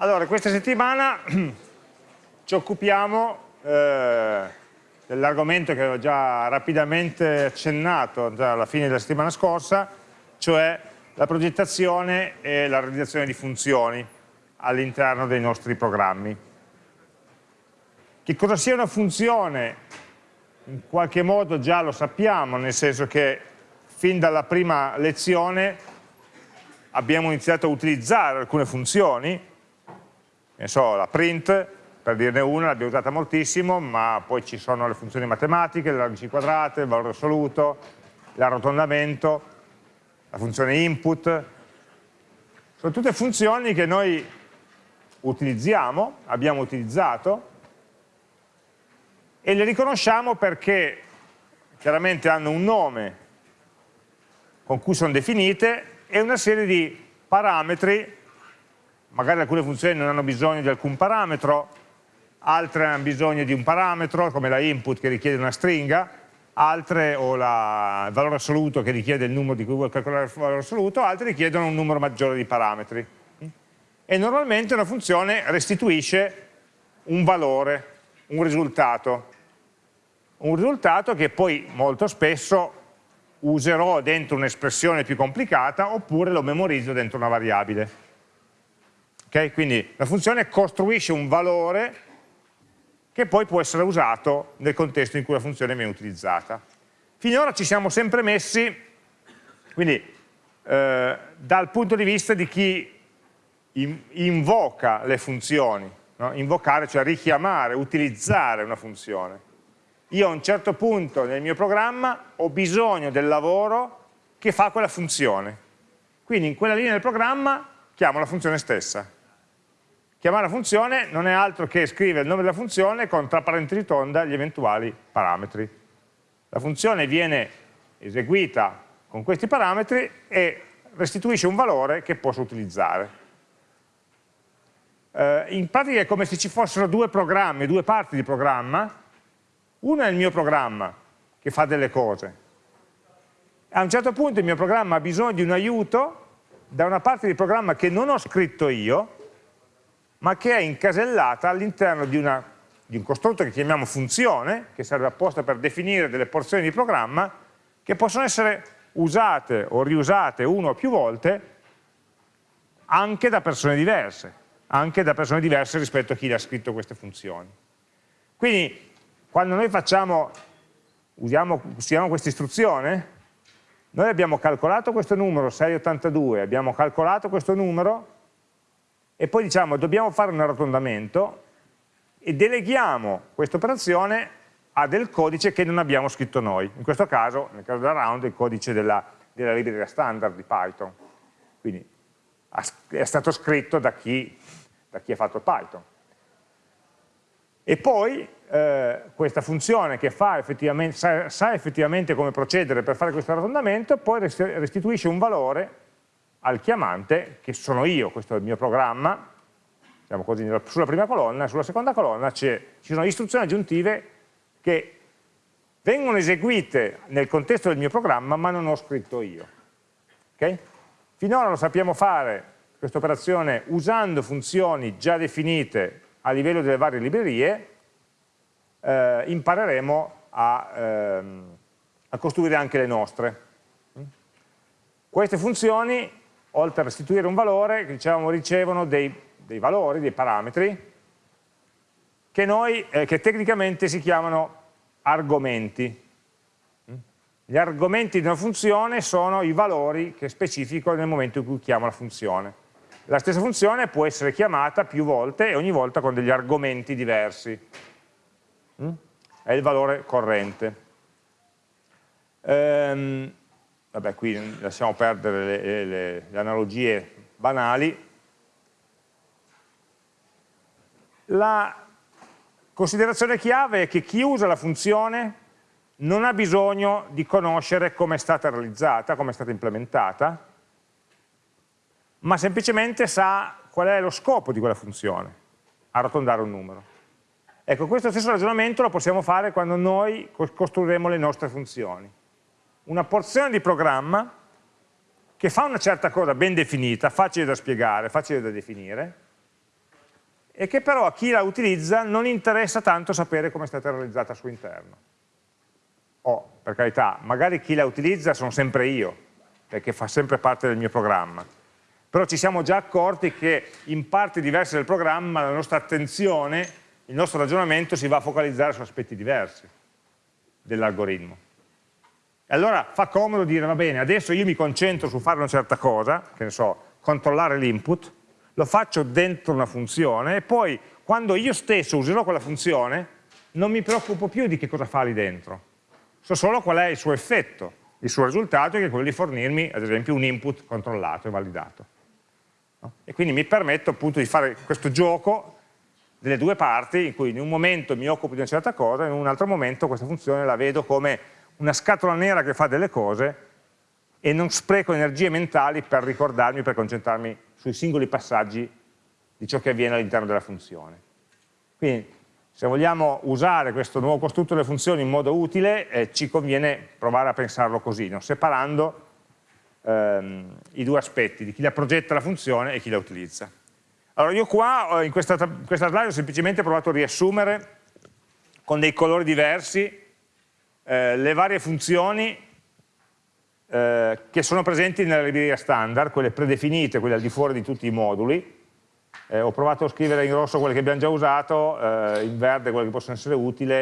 Allora, questa settimana ci occupiamo eh, dell'argomento che avevo già rapidamente accennato già alla fine della settimana scorsa, cioè la progettazione e la realizzazione di funzioni all'interno dei nostri programmi. Che cosa sia una funzione in qualche modo già lo sappiamo, nel senso che fin dalla prima lezione abbiamo iniziato a utilizzare alcune funzioni, ne so, la print, per dirne una, l'abbiamo usata moltissimo, ma poi ci sono le funzioni matematiche, le radici quadrate, il valore assoluto, l'arrotondamento, la funzione input. Sono tutte funzioni che noi utilizziamo, abbiamo utilizzato, e le riconosciamo perché chiaramente hanno un nome con cui sono definite e una serie di parametri magari alcune funzioni non hanno bisogno di alcun parametro, altre hanno bisogno di un parametro, come la input che richiede una stringa, altre o la, il valore assoluto che richiede il numero di cui vuoi calcolare il valore assoluto, altre richiedono un numero maggiore di parametri. E normalmente una funzione restituisce un valore, un risultato. Un risultato che poi molto spesso userò dentro un'espressione più complicata oppure lo memorizzo dentro una variabile. Okay? Quindi la funzione costruisce un valore che poi può essere usato nel contesto in cui la funzione viene utilizzata. Finora ci siamo sempre messi, quindi eh, dal punto di vista di chi invoca le funzioni, no? invocare cioè richiamare, utilizzare una funzione. Io a un certo punto nel mio programma ho bisogno del lavoro che fa quella funzione. Quindi in quella linea del programma chiamo la funzione stessa. Chiamare la funzione non è altro che scrivere il nome della funzione con tra parentesi tonda gli eventuali parametri. La funzione viene eseguita con questi parametri e restituisce un valore che posso utilizzare. Eh, in pratica è come se ci fossero due programmi, due parti di programma, uno è il mio programma che fa delle cose. A un certo punto il mio programma ha bisogno di un aiuto da una parte di programma che non ho scritto io, ma che è incasellata all'interno di, di, un costrutto che chiamiamo funzione, che serve apposta per definire delle porzioni di programma, che possono essere usate o riusate una o più volte anche da persone diverse, anche da persone diverse rispetto a chi le ha scritto queste funzioni. Quindi quando noi facciamo, usiamo, usiamo questa istruzione, noi abbiamo calcolato questo numero 682, abbiamo calcolato questo numero e poi diciamo dobbiamo fare un arrotondamento e deleghiamo questa operazione a del codice che non abbiamo scritto noi, in questo caso, nel caso della round, il codice della, della libreria standard di Python, quindi è stato scritto da chi, da chi ha fatto Python. E poi eh, questa funzione che effettivamente, sa, sa effettivamente come procedere per fare questo arrotondamento, poi restituisce un valore al chiamante, che sono io, questo è il mio programma, diciamo così, sulla prima colonna, sulla seconda colonna ci sono istruzioni aggiuntive che vengono eseguite nel contesto del mio programma ma non ho scritto io. Okay? Finora lo sappiamo fare questa operazione usando funzioni già definite a livello delle varie librerie, eh, impareremo a, ehm, a costruire anche le nostre. Queste funzioni oltre a restituire un valore, dicevamo, ricevono dei, dei valori, dei parametri, che, noi, eh, che tecnicamente si chiamano argomenti. Gli argomenti di una funzione sono i valori che specifico nel momento in cui chiamo la funzione. La stessa funzione può essere chiamata più volte e ogni volta con degli argomenti diversi. È il valore corrente. Ehm, vabbè qui lasciamo perdere le, le, le analogie banali, la considerazione chiave è che chi usa la funzione non ha bisogno di conoscere come è stata realizzata, come è stata implementata, ma semplicemente sa qual è lo scopo di quella funzione, arrotondare un numero. Ecco, questo stesso ragionamento lo possiamo fare quando noi costruiremo le nostre funzioni una porzione di programma che fa una certa cosa ben definita, facile da spiegare, facile da definire, e che però a chi la utilizza non interessa tanto sapere come è stata realizzata al suo interno. O, per carità, magari chi la utilizza sono sempre io, perché fa sempre parte del mio programma. Però ci siamo già accorti che in parti diverse del programma la nostra attenzione, il nostro ragionamento si va a focalizzare su aspetti diversi dell'algoritmo. E allora fa comodo dire, va bene, adesso io mi concentro su fare una certa cosa, che ne so, controllare l'input, lo faccio dentro una funzione e poi quando io stesso userò quella funzione non mi preoccupo più di che cosa fa lì dentro, so solo qual è il suo effetto, il suo risultato che è quello di fornirmi ad esempio un input controllato e validato. No? E quindi mi permetto appunto di fare questo gioco delle due parti in cui in un momento mi occupo di una certa cosa e in un altro momento questa funzione la vedo come una scatola nera che fa delle cose e non spreco energie mentali per ricordarmi, per concentrarmi sui singoli passaggi di ciò che avviene all'interno della funzione. Quindi se vogliamo usare questo nuovo costrutto delle funzioni in modo utile eh, ci conviene provare a pensarlo così, no? separando ehm, i due aspetti di chi la progetta la funzione e chi la utilizza. Allora io qua in questa, in questa slide ho semplicemente provato a riassumere con dei colori diversi eh, le varie funzioni eh, che sono presenti nella libreria standard, quelle predefinite, quelle al di fuori di tutti i moduli. Eh, ho provato a scrivere in rosso quelle che abbiamo già usato, eh, in verde quelle che possono essere utili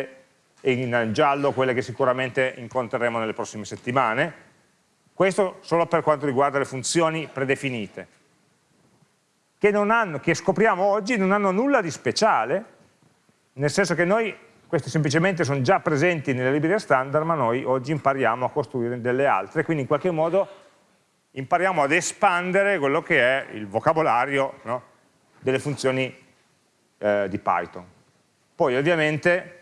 e in giallo quelle che sicuramente incontreremo nelle prossime settimane. Questo solo per quanto riguarda le funzioni predefinite, che, hanno, che scopriamo oggi non hanno nulla di speciale, nel senso che noi queste semplicemente sono già presenti nelle librerie standard, ma noi oggi impariamo a costruire delle altre, quindi in qualche modo impariamo ad espandere quello che è il vocabolario no, delle funzioni eh, di Python. Poi ovviamente,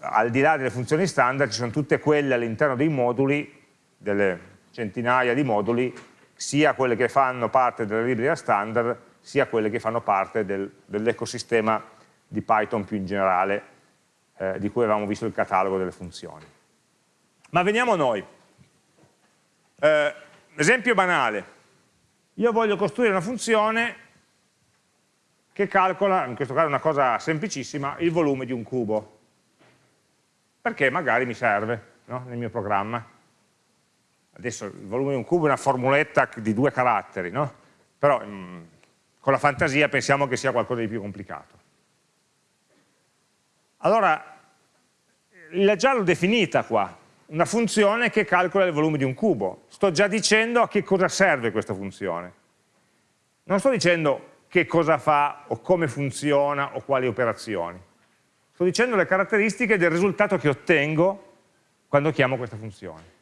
al di là delle funzioni standard, ci sono tutte quelle all'interno dei moduli, delle centinaia di moduli, sia quelle che fanno parte della libreria standard, sia quelle che fanno parte del, dell'ecosistema di Python più in generale, eh, di cui avevamo visto il catalogo delle funzioni. Ma veniamo a noi. Eh, esempio banale. Io voglio costruire una funzione che calcola, in questo caso una cosa semplicissima, il volume di un cubo. Perché magari mi serve no? nel mio programma. Adesso il volume di un cubo è una formuletta di due caratteri, no? però mh, mm, con la fantasia pensiamo che sia qualcosa di più complicato. Allora, l'ho già definita qua, una funzione che calcola il volume di un cubo. Sto già dicendo a che cosa serve questa funzione. Non sto dicendo che cosa fa o come funziona o quali operazioni. Sto dicendo le caratteristiche del risultato che ottengo quando chiamo questa funzione.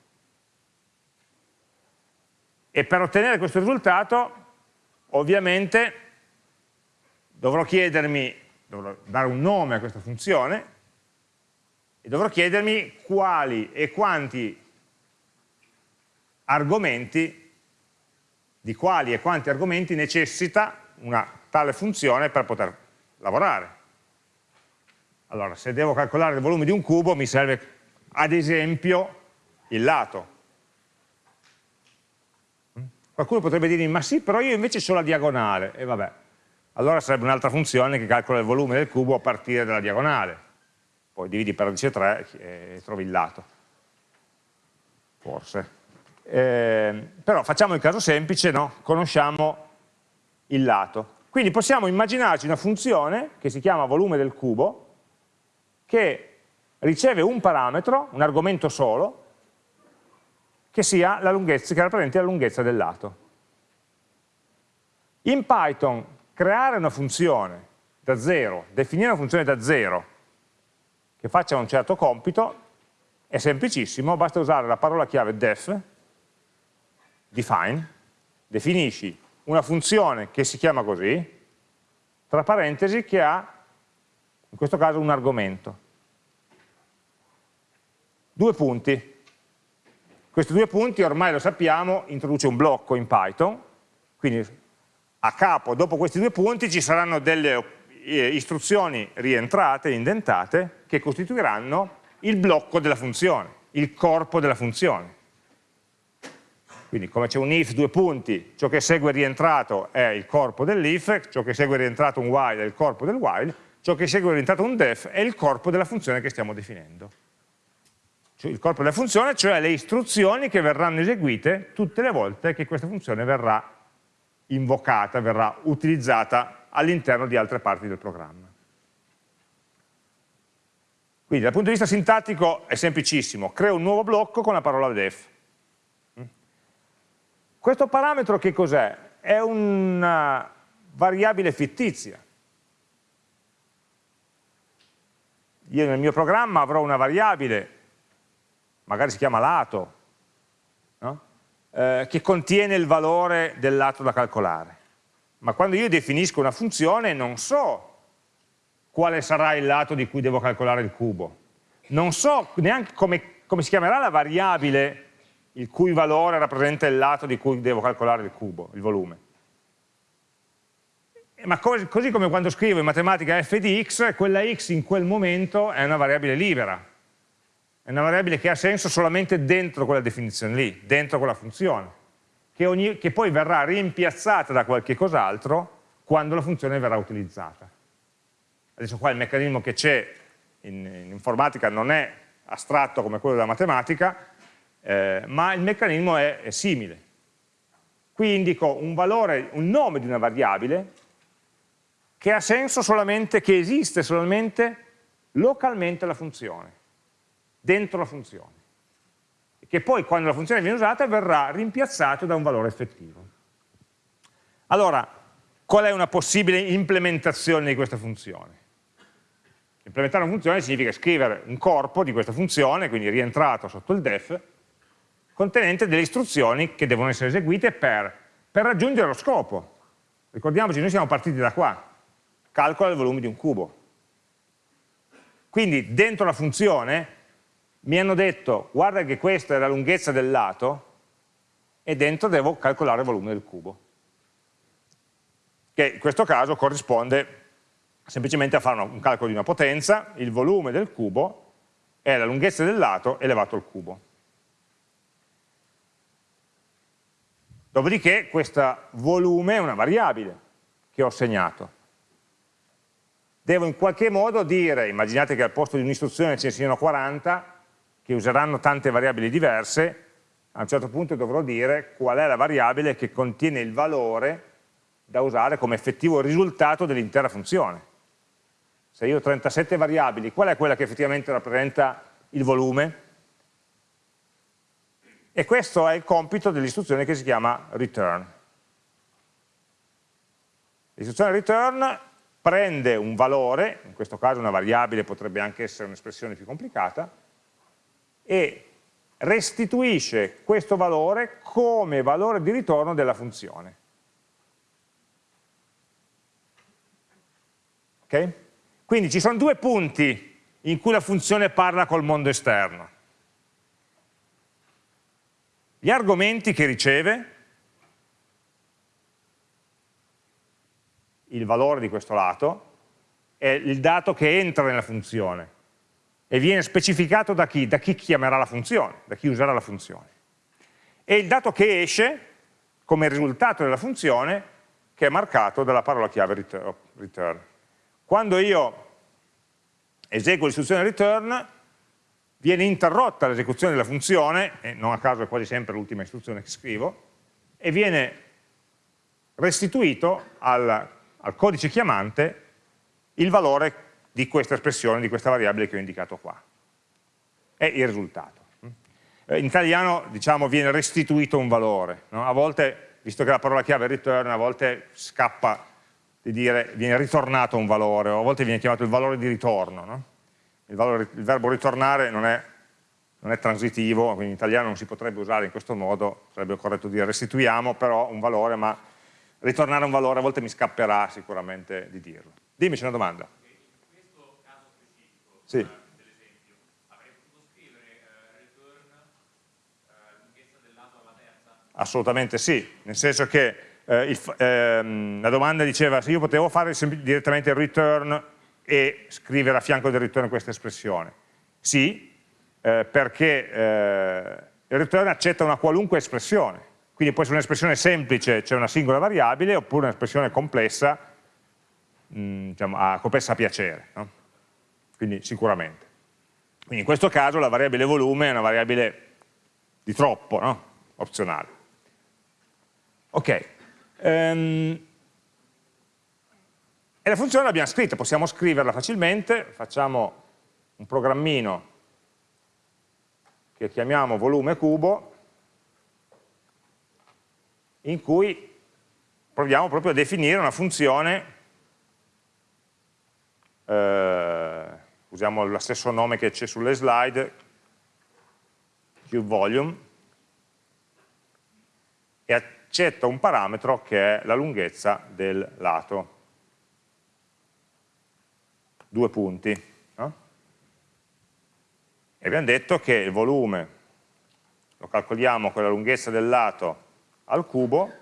E per ottenere questo risultato, ovviamente, dovrò chiedermi dovrò dare un nome a questa funzione e dovrò chiedermi quali e quanti argomenti, di quali e quanti argomenti necessita una tale funzione per poter lavorare. Allora, se devo calcolare il volume di un cubo mi serve ad esempio il lato. Qualcuno potrebbe dirmi, ma sì, però io invece ho la diagonale. E vabbè, allora sarebbe un'altra funzione che calcola il volume del cubo a partire dalla diagonale. Poi dividi per radice 3 e trovi il lato. Forse. Eh, però facciamo il caso semplice, no? conosciamo il lato. Quindi possiamo immaginarci una funzione che si chiama volume del cubo che riceve un parametro, un argomento solo, che sia la lunghezza, che rappresenti la lunghezza del lato. In Python creare una funzione da zero, definire una funzione da zero che faccia un certo compito è semplicissimo, basta usare la parola chiave def, define, definisci una funzione che si chiama così, tra parentesi che ha, in questo caso, un argomento. Due punti. Questi due punti, ormai lo sappiamo, introduce un blocco in Python, quindi a capo, dopo questi due punti, ci saranno delle eh, istruzioni rientrate, indentate, che costituiranno il blocco della funzione, il corpo della funzione. quindi come c'è un if, due punti, ciò che segue rientrato è il corpo dell'if, ciò che segue rientrato un while è il corpo del while, ciò che segue rientrato un def è il corpo della funzione che stiamo definendo. Cioè il corpo della funzione, cioè le istruzioni che verranno eseguite tutte le volte che questa funzione verrà invocata, verrà utilizzata all'interno di altre parti del programma. Quindi dal punto di vista sintattico è semplicissimo, creo un nuovo blocco con la parola def questo parametro che cos'è? È una variabile fittizia. Io nel mio programma avrò una variabile, magari si chiama lato? Eh, che contiene il valore del lato da calcolare. Ma quando io definisco una funzione non so quale sarà il lato di cui devo calcolare il cubo. Non so neanche come, come si chiamerà la variabile il cui valore rappresenta il lato di cui devo calcolare il cubo, il volume. Ma così come quando scrivo in matematica f di x, quella x in quel momento è una variabile libera, è una variabile che ha senso solamente dentro quella definizione lì, dentro quella funzione, che, ogni, che poi verrà rimpiazzata da qualche cos'altro quando la funzione verrà utilizzata. Adesso qua il meccanismo che c'è in, in informatica non è astratto come quello della matematica, eh, ma il meccanismo è, è simile. Qui indico un valore, un nome di una variabile che ha senso solamente, che esiste solamente localmente la funzione, dentro la funzione, che poi quando la funzione viene usata verrà rimpiazzato da un valore effettivo. Allora, qual è una possibile implementazione di questa funzione? Implementare una funzione significa scrivere un corpo di questa funzione, quindi rientrato sotto il def, contenente delle istruzioni che devono essere eseguite per, per raggiungere lo scopo. Ricordiamoci, noi siamo partiti da qua, calcola il volume di un cubo. Quindi dentro la funzione mi hanno detto guarda che questa è la lunghezza del lato e dentro devo calcolare il volume del cubo che in questo caso corrisponde semplicemente a fare un calcolo di una potenza, il volume del cubo è la lunghezza del lato elevato al cubo. Dopodiché questo volume è una variabile che ho segnato. Devo in qualche modo dire, immaginate che al posto di un'istruzione ce ne siano 40, che useranno tante variabili diverse, a un certo punto dovrò dire qual è la variabile che contiene il valore da usare come effettivo risultato dell'intera funzione. Se io ho 37 variabili, qual è quella che effettivamente rappresenta il volume? e questo è il compito dell'istruzione che si chiama return. L'istruzione return prende un valore, in questo caso una variabile potrebbe anche essere un'espressione più complicata, e restituisce questo valore come valore di ritorno della funzione. Okay? Quindi ci sono due punti in cui la funzione parla col mondo esterno gli argomenti che riceve, il valore di questo lato, è il dato che entra nella funzione e viene specificato da chi? Da chi chiamerà la funzione, da chi userà la funzione. E il dato che esce come risultato della funzione che è marcato dalla parola chiave return. Quando io eseguo l'istruzione return, viene interrotta l'esecuzione della funzione, e non a caso è quasi sempre l'ultima istruzione che scrivo, e viene restituito al, al, codice chiamante il valore di questa espressione, di questa variabile che ho indicato qua. È il risultato. Eh, in italiano diciamo viene restituito un valore, no? a volte, visto che la parola chiave è return, a volte scappa di dire viene ritornato un valore, o a volte viene chiamato il valore di ritorno. No? il, valore, il verbo ritornare non è, non è, transitivo, quindi in italiano non si potrebbe usare in questo modo, sarebbe corretto dire restituiamo però un valore, ma ritornare un valore a volte mi scapperà sicuramente di dirlo. Dimmi, c'è una domanda. In questo caso specifico, sì. dell'esempio, avrei potuto scrivere uh, return uh, lunghezza del lato alla terza? Assolutamente sì, nel senso che eh, il, ehm, la domanda diceva se io potevo fare direttamente il return e scrivere a fianco del return questa espressione? Sì, eh, perché eh, il return accetta una qualunque espressione, Quindi può essere un'espressione semplice, cioè una singola variabile, oppure un'espressione complessa, mh, mm, diciamo, a, complessa a piacere. No? Quindi sicuramente. Quindi in questo caso la variabile volume è una variabile di troppo, no? opzionale. Ok. Um, e la funzione l'abbiamo scritta, possiamo scriverla facilmente, facciamo un programmino che chiamiamo volume cubo, in cui proviamo proprio a definire una funzione, eh, usiamo lo stesso nome che c'è sulle slide, QVolume, e accetta un parametro che è la lunghezza del lato. Due punti. No? E abbiamo detto che il volume lo calcoliamo con la lunghezza del lato al cubo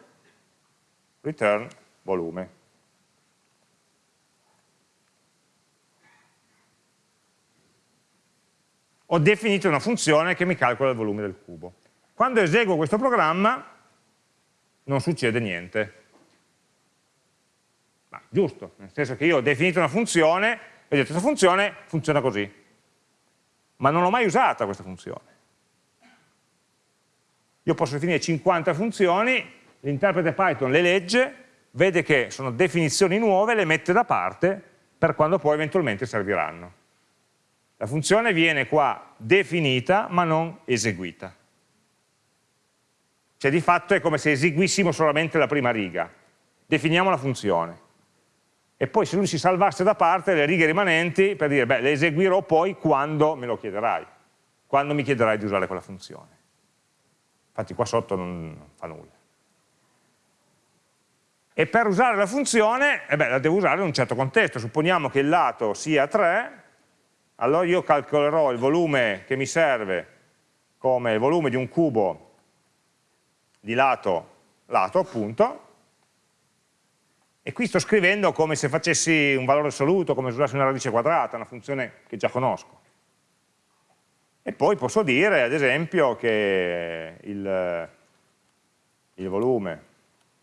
return volume. Ho definito una funzione che mi calcola il volume del cubo. Quando eseguo questo programma non succede niente. Ma giusto, nel senso che io ho definito una funzione e ho detto questa funzione funziona così. Ma non l'ho mai usata questa funzione. Io posso definire 50 funzioni, l'interprete Python le legge, vede che sono definizioni nuove, le mette da parte per quando poi eventualmente serviranno. La funzione viene qua definita ma non eseguita. Cioè di fatto è come se eseguissimo solamente la prima riga. Definiamo la funzione. E poi se lui si salvasse da parte le righe rimanenti per dire, beh, le eseguirò poi quando me lo chiederai, quando mi chiederai di usare quella funzione infatti qua sotto non fa nulla. E per usare la funzione, eh beh, la devo usare in un certo contesto, supponiamo che il lato sia 3, allora io calcolerò il volume che mi serve come il volume di un cubo di lato, lato appunto, e qui sto scrivendo come se facessi un valore assoluto, come se usassi una radice quadrata, una funzione che già conosco. E poi posso dire, ad esempio, che il, il volume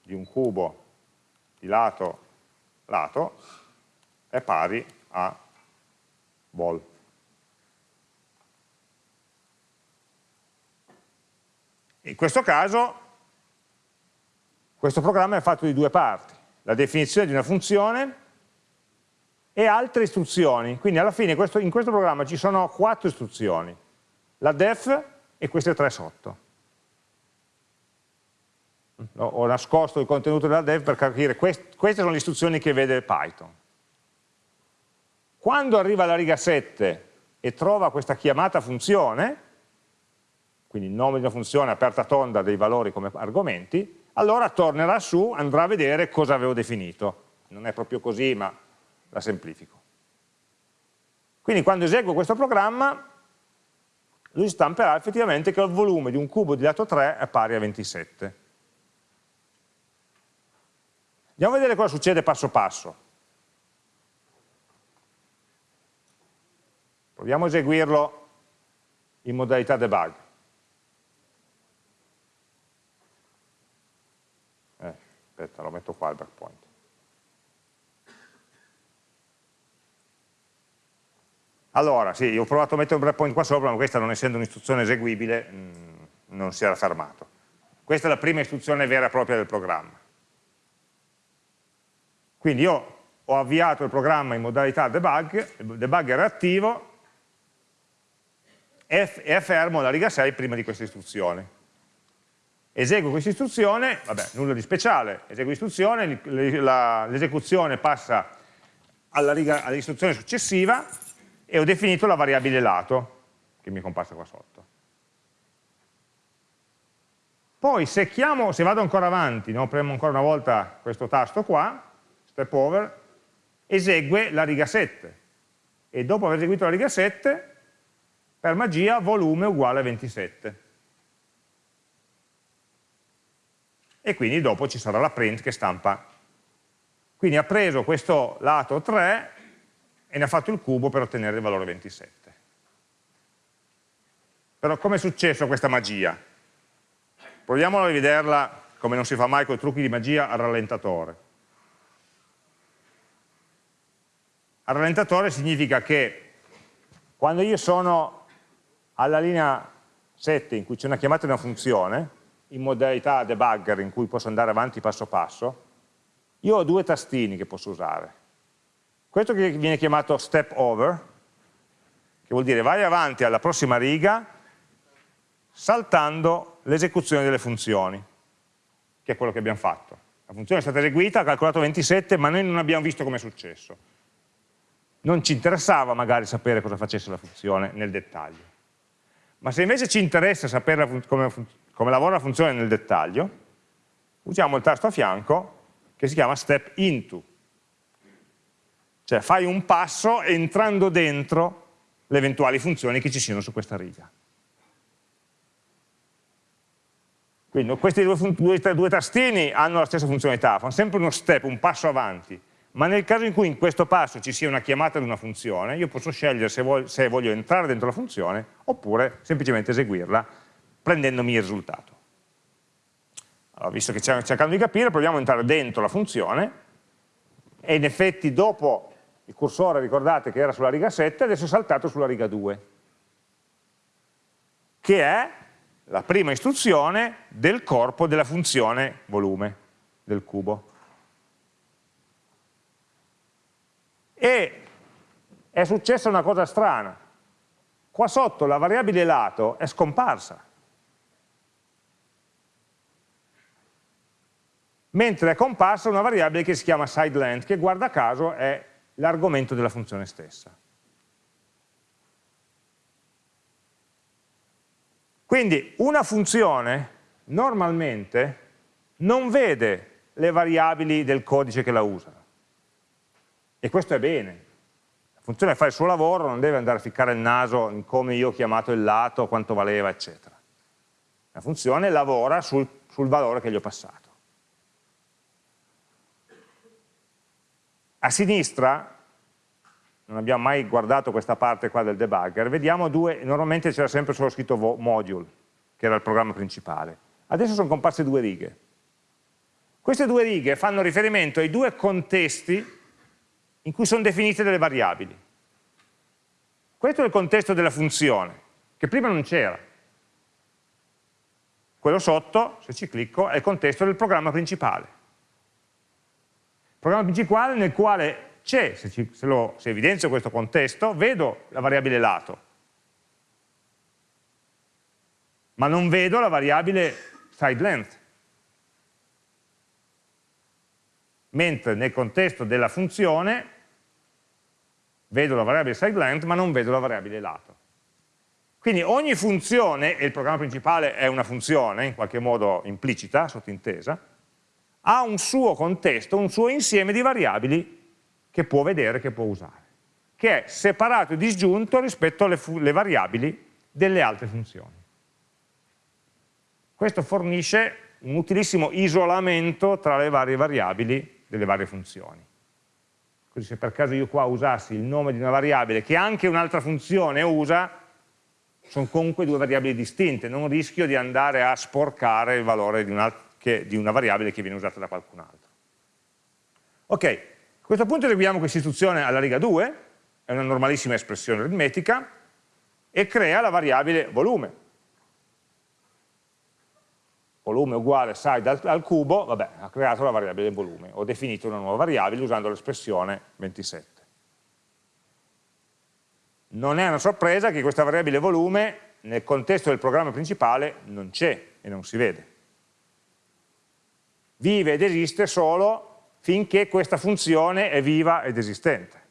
di un cubo di lato lato è pari a vol. In questo caso questo programma è fatto di due parti, la definizione di una funzione e altre istruzioni, quindi alla fine questo, in questo programma ci sono quattro istruzioni, la def e queste tre sotto. Ho nascosto il contenuto della def per capire, quest queste sono le istruzioni che vede Python. Quando arriva alla riga 7 e trova questa chiamata funzione, quindi il nome di una funzione aperta tonda dei valori come argomenti, allora tornerà su, andrà a vedere cosa avevo definito. Non è proprio così, ma la semplifico. Quindi quando eseguo questo programma lui stamperà effettivamente che il volume di un cubo di lato 3 è pari a 27. Andiamo a vedere cosa succede passo passo. Proviamo a eseguirlo in modalità debug. Eh, aspetta, lo metto qua il breakpoint. Allora, sì, ho provato a mettere un breakpoint qua sopra, ma questa non essendo un'istruzione eseguibile mh, mm, non si era fermato. Questa è la prima istruzione vera e propria del programma. Quindi io ho avviato il programma in modalità debug, il debugger è attivo e, fermo la riga 6 prima di questa istruzione. Eseguo questa istruzione, vabbè, nulla di speciale, eseguo l'istruzione, l'esecuzione passa all'istruzione all successiva, e ho definito la variabile lato, che mi è comparsa qua sotto. Poi se, chiamo, se vado ancora avanti, no, premo ancora una volta questo tasto qua, step over, esegue la riga 7. E dopo aver eseguito la riga 7, per magia volume uguale a 27. E quindi dopo ci sarà la print che stampa. Quindi ha preso questo lato 3 e ne ha fatto il cubo per ottenere il valore 27. Però come è successo questa magia? proviamo a rivederla come non si fa mai con i trucchi di magia al rallentatore. Al rallentatore significa che quando io sono alla linea 7 in cui c'è una chiamata di una funzione, in modalità debugger in cui posso andare avanti passo passo, io ho due tastini che posso usare. Questo che viene chiamato step over, che vuol dire vai avanti alla prossima riga saltando l'esecuzione delle funzioni, che è quello che abbiamo fatto. La funzione è stata eseguita, ha calcolato 27, ma noi non abbiamo visto come è successo. Non ci interessava magari sapere cosa facesse la funzione nel dettaglio. Ma se invece ci interessa sapere come, come lavora la funzione nel dettaglio, usiamo il tasto a fianco che si chiama step into. Cioè fai un passo entrando dentro le eventuali funzioni che ci siano su questa riga. Quindi questi due, due, due tastini hanno la stessa funzionalità, fanno sempre uno step, un passo avanti, ma nel caso in cui in questo passo ci sia una chiamata di una funzione, io posso scegliere se voglio, se voglio entrare dentro la funzione oppure semplicemente eseguirla prendendomi il risultato. Allora, visto che stiamo cercando di capire, proviamo ad entrare dentro la funzione e in effetti dopo il cursore, ricordate che era sulla riga 7, adesso è saltato sulla riga 2, che è la prima istruzione del corpo della funzione volume del cubo. E è successa una cosa strana. Qua sotto la variabile lato è scomparsa. mentre è comparsa una variabile che si chiama sideLength, che guarda caso è l'argomento della funzione stessa. Quindi una funzione normalmente non vede le variabili del codice che la usa. E questo è bene. La funzione fa il suo lavoro, non deve andare a ficcare il naso in come io ho chiamato il lato, quanto valeva, eccetera. La funzione lavora sul, sul valore che gli ho passato. A sinistra, non abbiamo mai guardato questa parte qua del debugger, vediamo due, normalmente c'era sempre solo scritto module, che era il programma principale. Adesso sono comparse due righe. Queste due righe fanno riferimento ai due contesti in cui sono definite delle variabili. Questo è il contesto della funzione, che prima non c'era. Quello sotto, se ci clicco, è il contesto del programma principale programma principale nel quale c'è, se, se, se evidenzio questo contesto, vedo la variabile lato, ma non vedo la variabile side length. Mentre nel contesto della funzione vedo la variabile side length, ma non vedo la variabile lato. Quindi ogni funzione, e il programma principale è una funzione, in qualche modo implicita, sottintesa, ha un suo contesto, un suo insieme di variabili che può vedere, che può usare, che è separato e disgiunto rispetto alle, alle variabili delle altre funzioni. Questo fornisce un utilissimo isolamento tra le varie variabili delle varie funzioni. Così se per caso io qua usassi il nome di una variabile che anche un'altra funzione usa, sono comunque due variabili distinte, non rischio di andare a sporcare il valore di un'altra che, di una variabile che viene usata da qualcun altro. Ok, a questo punto eseguiamo questa istruzione alla riga 2, è una normalissima espressione aritmetica, e crea la variabile volume. Volume uguale side al, al cubo, vabbè, ha creato la variabile volume, ho definito una nuova variabile usando l'espressione 27. Non è una sorpresa che questa variabile volume nel contesto del programma principale non c'è e non si vede vive ed esiste solo finché questa funzione è viva ed esistente.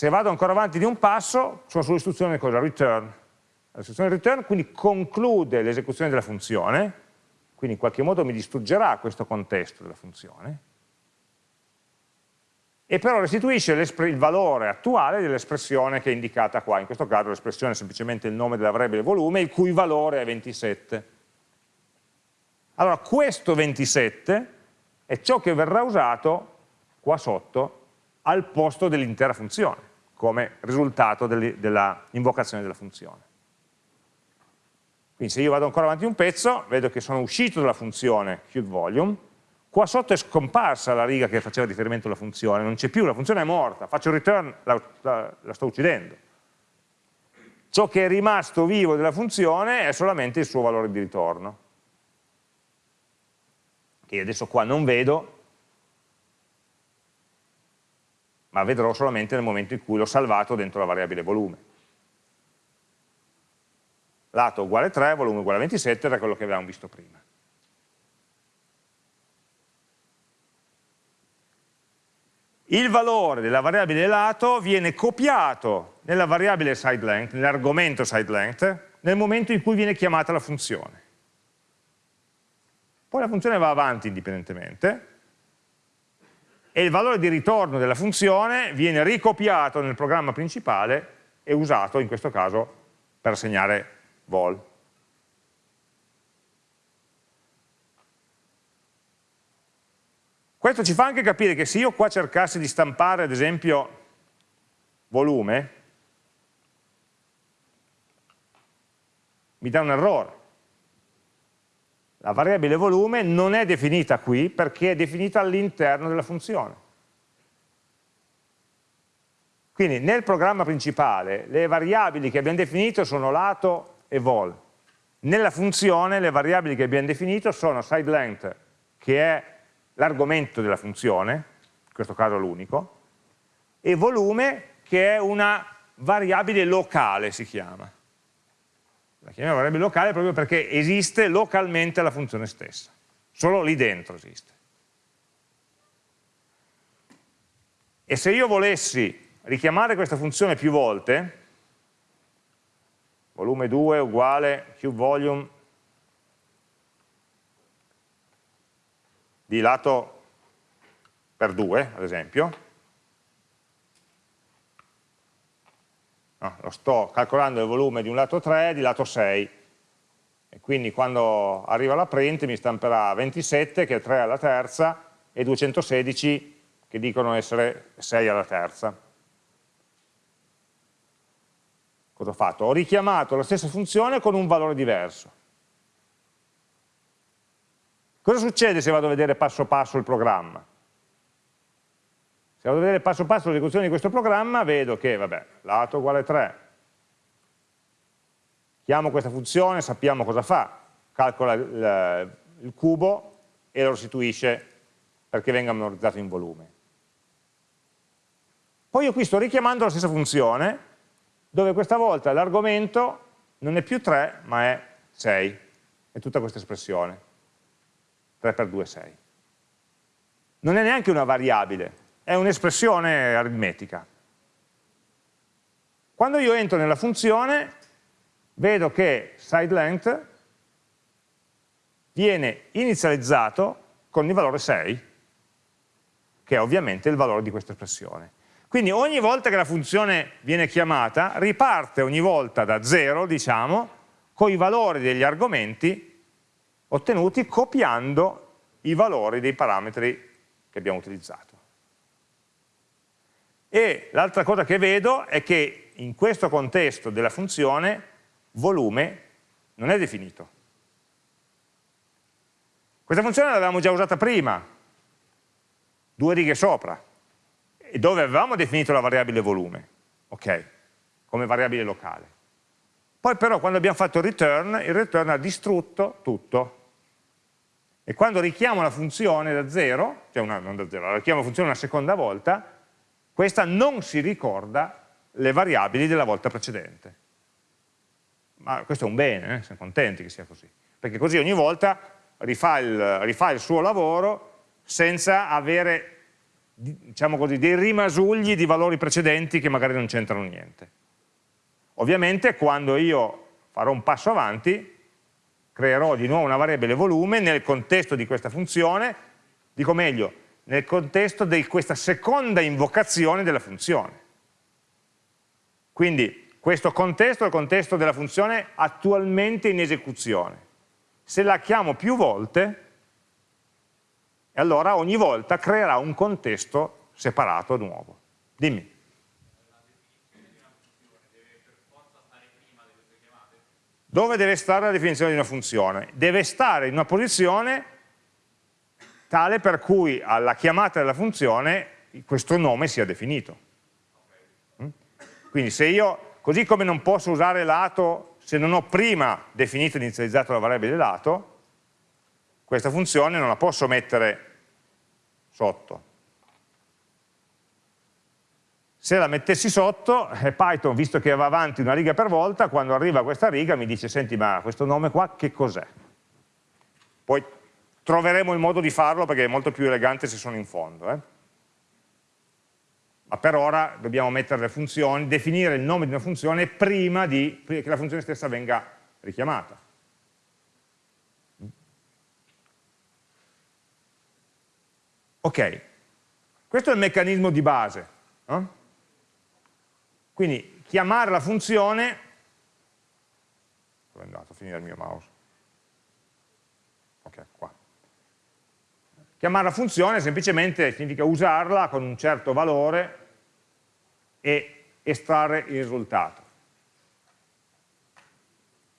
Se vado ancora avanti di un passo, sono sull'istruzione cosa? Return. L'istruzione return quindi conclude l'esecuzione della funzione, quindi in qualche modo mi distruggerà questo contesto della funzione, e però restituisce il valore attuale dell'espressione che è indicata qua, in questo caso l'espressione è semplicemente il nome della variabile volume, il cui valore è 27. Allora questo 27 è ciò che verrà usato qua sotto al posto dell'intera funzione, come risultato dell'invocazione della funzione. Quindi se io vado ancora avanti un pezzo, vedo che sono uscito dalla funzione QVolume, qua sotto è scomparsa la riga che faceva riferimento alla funzione, non c'è più, la funzione è morta, faccio il return, la, la, la sto uccidendo. Ciò che è rimasto vivo della funzione è solamente il suo valore di ritorno, che adesso qua non vedo, ma vedrò solamente nel momento in cui l'ho salvato dentro la variabile volume lato uguale 3, volume uguale 27, era quello che avevamo visto prima. Il valore della variabile lato viene copiato nella variabile sideLength, nell'argomento sideLength, nel momento in cui viene chiamata la funzione. Poi la funzione va avanti indipendentemente e il valore di ritorno della funzione viene ricopiato nel programma principale e usato in questo caso per assegnare vol. Questo ci fa anche capire che se io qua cercassi di stampare ad esempio volume, mi dà un errore. La variabile volume non è definita qui perché è definita all'interno della funzione. Quindi nel programma principale le variabili che abbiamo definito sono lato e vol. Nella funzione le variabili che abbiamo definito sono sideLength, che è l'argomento della funzione, in questo caso l'unico, e volume, che è una variabile locale, si chiama. La chiamiamo variabile locale proprio perché esiste localmente la funzione stessa, solo lì dentro esiste. E se io volessi richiamare questa funzione più volte, volume 2 uguale qvolume di lato per 2, ad esempio. No, lo sto calcolando il volume di un lato 3 di lato 6 e quindi quando arriva la print mi stamperà 27 che è 3 alla terza e 216 che dicono essere 6 alla terza. Cosa ho fatto? Ho richiamato la stessa funzione con un valore diverso. Cosa succede se vado a vedere passo passo il programma? Se vado a vedere passo passo l'esecuzione di questo programma, vedo che, vabbè, lato uguale 3, chiamo questa funzione, sappiamo cosa fa, calcola il, il cubo e lo restituisce perché venga memorizzato in volume. Poi io qui sto richiamando la stessa funzione, dove questa volta l'argomento non è più 3 ma è 6, è tutta questa espressione, 3 per 2 è 6. Non è neanche una variabile, è un'espressione aritmetica. Quando io entro nella funzione vedo che sideLength viene inizializzato con il valore 6, che è ovviamente il valore di questa espressione. Quindi ogni volta che la funzione viene chiamata, riparte ogni volta da 0, diciamo, con i valori degli argomenti ottenuti copiando i valori dei parametri che abbiamo utilizzato. E l'altra cosa che vedo è che in questo contesto della funzione volume non è definito. Questa funzione l'avevamo già usata prima, due righe sopra, dove avevamo definito la variabile volume, ok, come variabile locale. Poi però quando abbiamo fatto return, il return ha distrutto tutto. E quando richiamo la funzione da zero, cioè una, non da zero, la richiamo la funzione una seconda volta, questa non si ricorda le variabili della volta precedente. Ma questo è un bene, eh? siamo contenti che sia così. Perché così ogni volta rifà il, rifà il suo lavoro senza avere diciamo così, dei rimasugli di valori precedenti che magari non c'entrano niente. Ovviamente quando io farò un passo avanti, creerò di nuovo una variabile volume nel contesto di questa funzione, dico meglio, nel contesto di questa seconda invocazione della funzione. Quindi questo contesto è il contesto della funzione attualmente in esecuzione. Se la chiamo più volte, allora ogni volta creerà un contesto separato nuovo. Dimmi. Dove deve stare la definizione di una funzione? Deve stare in una posizione tale per cui alla chiamata della funzione questo nome sia definito. Mm? Quindi se io, così come non posso usare lato se non ho prima definito e inizializzato la variabile lato, questa funzione non la posso mettere sotto. Se la mettessi sotto, eh, Python, visto che va avanti una riga per volta, quando arriva questa riga mi dice, senti, ma questo nome qua che cos'è? Poi troveremo il modo di farlo perché è molto più elegante se sono in fondo. Eh? Ma per ora dobbiamo mettere le funzioni, definire il nome di una funzione prima di, che la funzione stessa venga richiamata. Ok, questo è il meccanismo di base. No? Quindi chiamare la funzione, dove è andato a finire il mio mouse? Ok, qua. Chiamare la funzione semplicemente significa usarla con un certo valore e estrarre il risultato.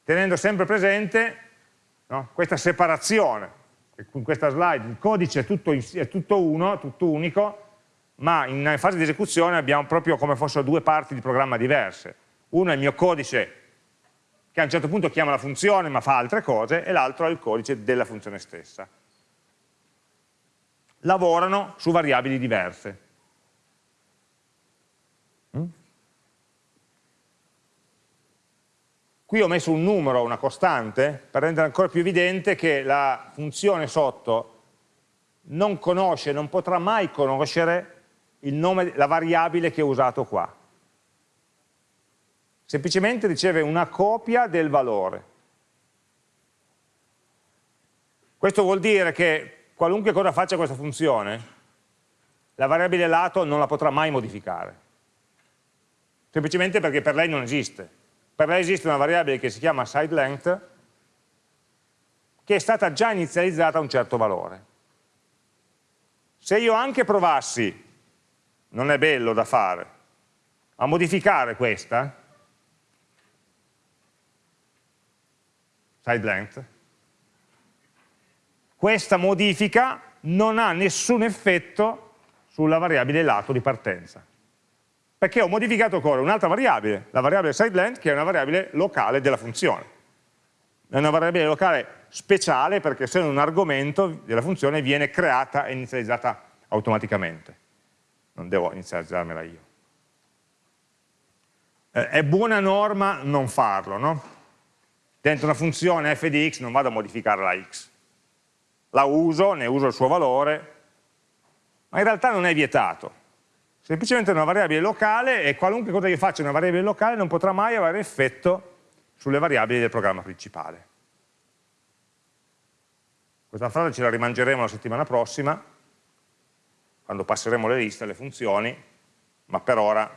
Tenendo sempre presente no, questa separazione, in questa slide il codice è tutto, è tutto uno, tutto unico, ma in fase di esecuzione abbiamo proprio come fossero due parti di programma diverse. Uno è il mio codice che a un certo punto chiama la funzione ma fa altre cose e l'altro è il codice della funzione stessa. Lavorano su variabili diverse. Mm? Qui ho messo un numero, una costante, per rendere ancora più evidente che la funzione sotto non conosce, non potrà mai conoscere nome, la variabile che ho usato qua. Semplicemente riceve una copia del valore. Questo vuol dire che qualunque cosa faccia questa funzione, la variabile lato non la potrà mai modificare. Semplicemente perché per lei non esiste. Per lei esiste una variabile che si chiama sideLength, che è stata già inizializzata a un certo valore. Se io anche provassi non è bello da fare, a modificare questa, side length, questa modifica non ha nessun effetto sulla variabile lato di partenza. Perché ho modificato ancora un'altra variabile, la variabile sideLength, che è una variabile locale della funzione. È una variabile locale speciale perché essendo un argomento della funzione viene creata e inizializzata automaticamente non devo iniziare a girarmela io. Eh, è buona norma non farlo, no? Dentro una funzione f di x non vado a modificare la x. La uso, ne uso il suo valore, ma in realtà non è vietato. Semplicemente è una variabile locale e qualunque cosa io faccia in una variabile locale non potrà mai avere effetto sulle variabili del programma principale. Questa frase ce la rimangeremo la settimana prossima, quando passeremo le liste, le funzioni, ma per ora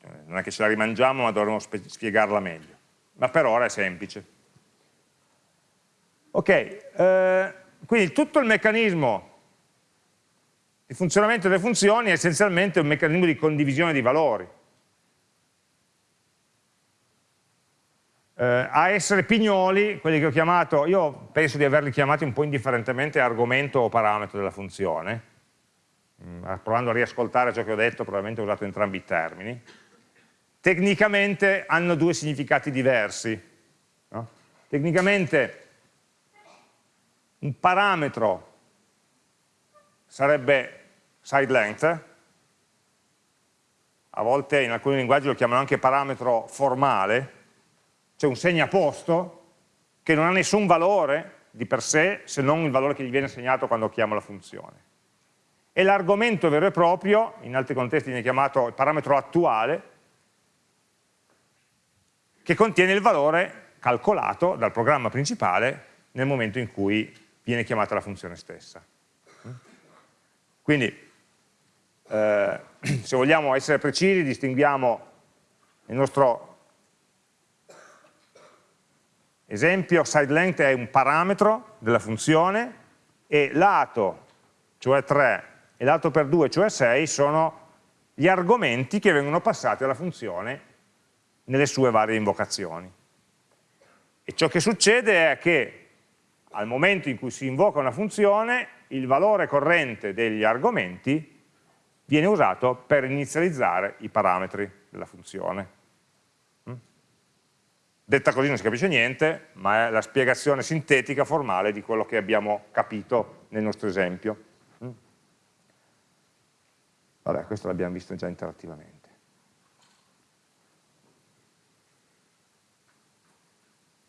eh, non è che ce la rimangiamo, ma dovremo spiegarla meglio. Ma per ora è semplice. Ok, eh, quindi tutto il meccanismo di funzionamento delle funzioni è essenzialmente un meccanismo di condivisione di valori. eh, a essere pignoli, quelli che ho chiamato, io penso di averli chiamati un po' indifferentemente argomento o parametro della funzione, mm, provando a riascoltare ciò che ho detto, probabilmente ho usato entrambi i termini, tecnicamente hanno due significati diversi. No? Tecnicamente un parametro sarebbe side length, a volte in alcuni linguaggi lo chiamano anche parametro formale, c'è un segnaposto che non ha nessun valore di per sé se non il valore che gli viene assegnato quando chiamo la funzione. E l'argomento vero e proprio, in altri contesti viene chiamato il parametro attuale, che contiene il valore calcolato dal programma principale nel momento in cui viene chiamata la funzione stessa. Quindi, eh, se vogliamo essere precisi, distinguiamo il nostro Esempio, sideLength è un parametro della funzione e lato, cioè 3, e lato per 2, cioè 6, sono gli argomenti che vengono passati alla funzione nelle sue varie invocazioni. E ciò che succede è che al momento in cui si invoca una funzione, il valore corrente degli argomenti viene usato per inizializzare i parametri della funzione. Mm? Detta così non si capisce niente, ma è la spiegazione sintetica formale di quello che abbiamo capito nel nostro esempio. Mm? Vabbè, questo l'abbiamo visto già interattivamente.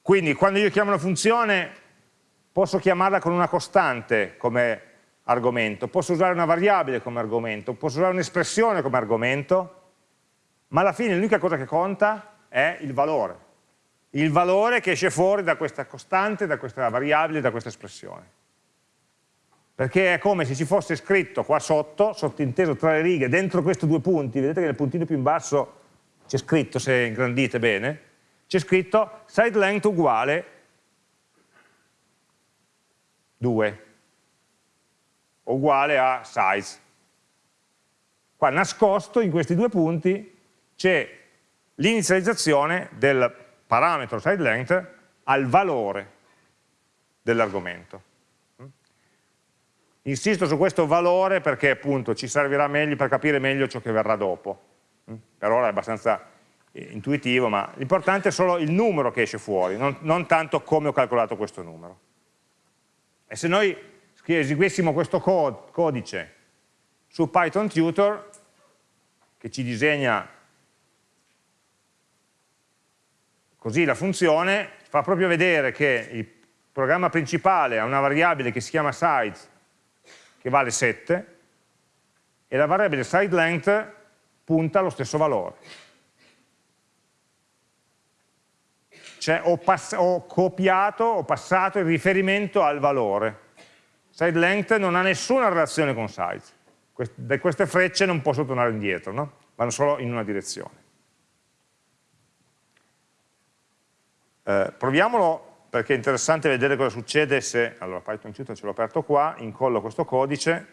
Quindi quando io chiamo una funzione posso chiamarla con una costante come argomento, posso usare una variabile come argomento, posso usare un'espressione come argomento, ma alla fine l'unica cosa che conta è il valore. Il valore che esce fuori da questa costante, da questa variabile, da questa espressione. Perché è come se ci fosse scritto qua sotto, sottinteso tra le righe, dentro questi due punti, vedete che nel puntino più in basso c'è scritto, se ingrandite bene, c'è scritto side length uguale 2 uguale a size. Qua nascosto in questi due punti c'è l'inizializzazione del parametro side length al valore dell'argomento. Insisto su questo valore perché appunto ci servirà meglio per capire meglio ciò che verrà dopo. Per ora è abbastanza intuitivo, ma l'importante è solo il numero che esce fuori, non, non, tanto come ho calcolato questo numero. E se noi eseguissimo questo codice su Python Tutor, che ci disegna così la funzione, fa proprio vedere che il programma principale ha una variabile che si chiama size, che vale 7, e la variabile sideLength punta allo stesso valore. Cioè ho, ho copiato, ho passato il riferimento al valore. Side length non ha nessuna relazione con size. Da queste frecce non posso tornare indietro, no? vanno solo in una direzione. Eh, proviamolo perché è interessante vedere cosa succede se, allora Python Tutor ce l'ho aperto qua, incollo questo codice,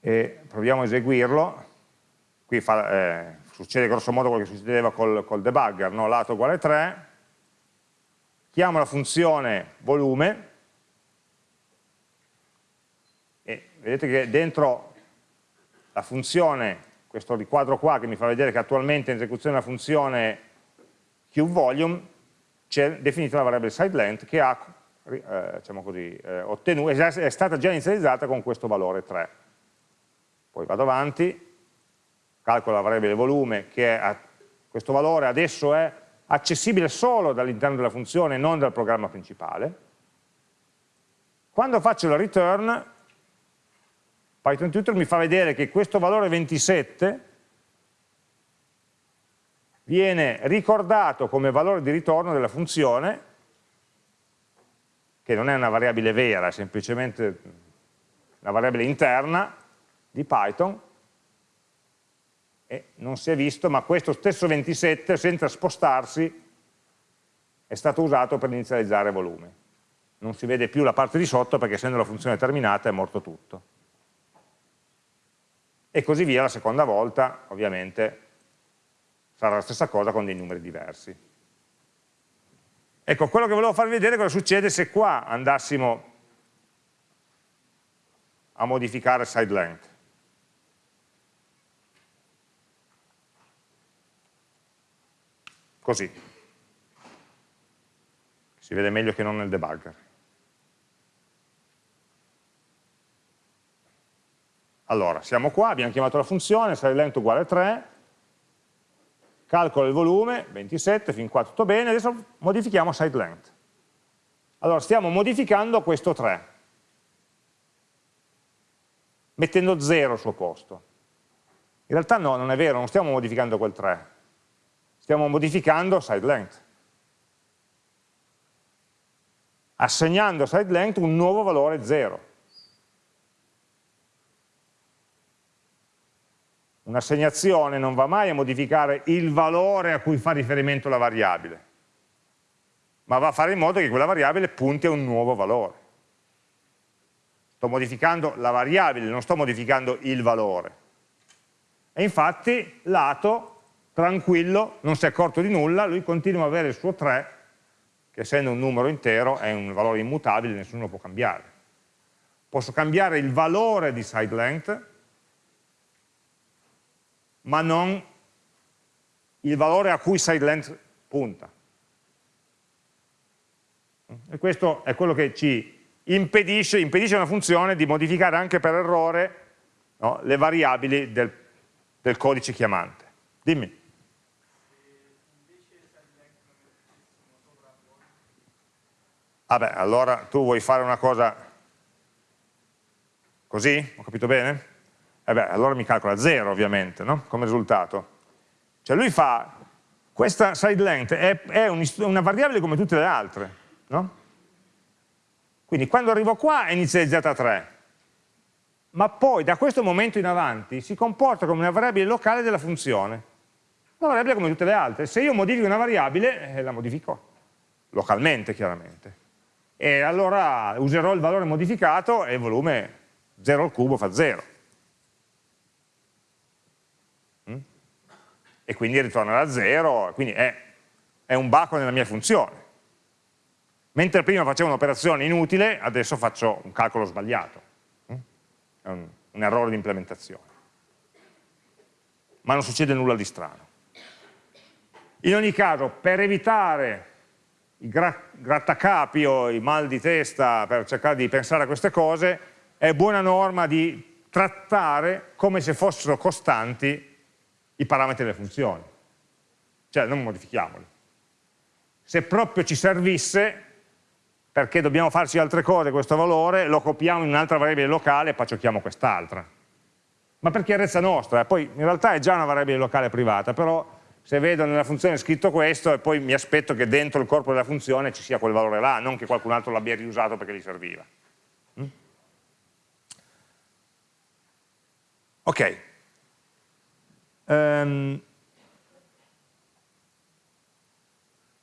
e proviamo a eseguirlo, qui fa, eh, succede grosso modo quello che succedeva col, col debugger, no? lato uguale 3, chiamo la funzione volume, e vedete che dentro la funzione, questo riquadro qua che mi fa vedere che attualmente in esecuzione la funzione queue c'è definita la variabile sideLength che ha, eh, diciamo così, eh, ottenuto, è stata già inizializzata con questo valore 3. Poi vado avanti, calcolo la variabile volume che è questo valore adesso è accessibile solo dall'interno della funzione non dal programma principale. Quando faccio la return, Python Tutor mi fa vedere che questo valore 27 viene ricordato come valore di ritorno della funzione, che non è una variabile vera, è semplicemente una variabile interna di Python, e non si è visto, ma questo stesso 27 senza spostarsi è stato usato per inizializzare volume. Non si vede più la parte di sotto perché essendo la funzione terminata è morto tutto. E così via la seconda volta, ovviamente sarà la stessa cosa con dei numeri diversi. Ecco, quello che volevo farvi vedere è cosa succede se qua andassimo a modificare side length. Così. Si vede meglio che non nel debugger. Allora, siamo qua, abbiamo chiamato la funzione, lento uguale 3, calcolo il volume, 27, fin qua tutto bene, adesso modifichiamo sideLength. Allora, stiamo modificando questo 3, mettendo 0 al suo posto. In realtà no, non è vero, non stiamo modificando quel 3, stiamo modificando side length. Assegnando side length un nuovo valore 0. Un'assegnazione non va mai a modificare il valore a cui fa riferimento la variabile, ma va a fare in modo che quella variabile punti a un nuovo valore. Sto modificando la variabile, non sto modificando il valore. E infatti lato, tranquillo, non si è accorto di nulla, lui continua ad avere il suo 3, che essendo un numero intero è un valore immutabile, nessuno lo può cambiare. Posso cambiare il valore di side length, ma non il valore a cui side length punta. E questo è quello che ci impedisce, impedisce una funzione di modificare anche per errore no, le variabili del, del codice chiamante. Dimmi. Vabbè, allora tu vuoi fare una cosa così? Ho capito bene? Eh beh, allora mi calcola 0 ovviamente, no? come risultato. Cioè lui fa, questa side length è, è un, una variabile come tutte le altre, no? Quindi quando arrivo qua è inizializzata a 3, ma poi da questo momento in avanti si comporta come una variabile locale della funzione. Una variabile come tutte le altre. Se io modifico una variabile, eh, la modifico localmente chiaramente. E allora userò il valore modificato e il volume 0 al cubo fa 0. Mm? E quindi ritornerà a 0, quindi è, è un baco nella mia funzione. Mentre prima facevo un'operazione inutile, adesso faccio un calcolo sbagliato. Mm? È un, un errore di implementazione. Ma non succede nulla di strano. In ogni caso, per evitare i grattacapi o i mal di testa per cercare di pensare a queste cose, è buona norma di trattare come se fossero costanti i parametri delle funzioni. Cioè non modifichiamoli. Se proprio ci servisse, perché dobbiamo farci altre cose questo valore, lo copiamo in un'altra variabile locale e poi giochiamo quest'altra. Ma per chiarezza nostra, eh? poi in realtà è già una variabile locale privata, però se vedo nella funzione scritto questo e poi mi aspetto che dentro il corpo della funzione ci sia quel valore là, non che qualcun altro l'abbia riusato perché gli serviva. Mm? Ok. Um,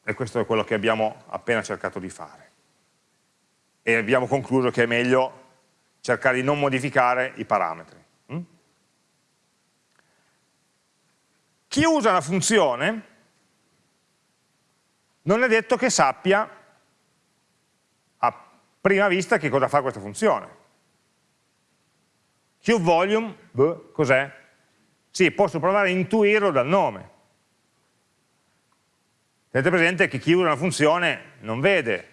e questo è quello che abbiamo appena cercato di fare e abbiamo concluso che è meglio cercare di non modificare i parametri. Mm? Chi usa la funzione non è detto che sappia a prima vista che cosa fa questa funzione. QVolume, cos'è? Sì, posso provare a intuirlo dal nome. Tenete presente che chi usa una funzione non vede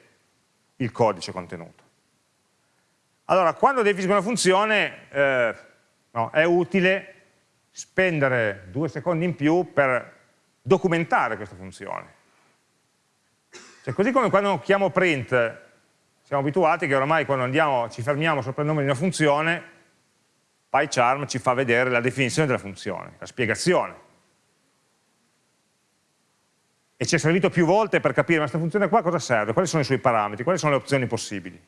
il codice contenuto. Allora, quando definisco una funzione eh, no, è utile spendere due secondi in più per documentare questa funzione. Cioè, così come quando chiamo print, siamo abituati che oramai quando andiamo, ci fermiamo sopra il nome di una funzione, PyCharm ci fa vedere la definizione della funzione, la spiegazione e ci è servito più volte per capire ma questa funzione qua cosa serve, quali sono i suoi parametri, quali sono le opzioni possibili.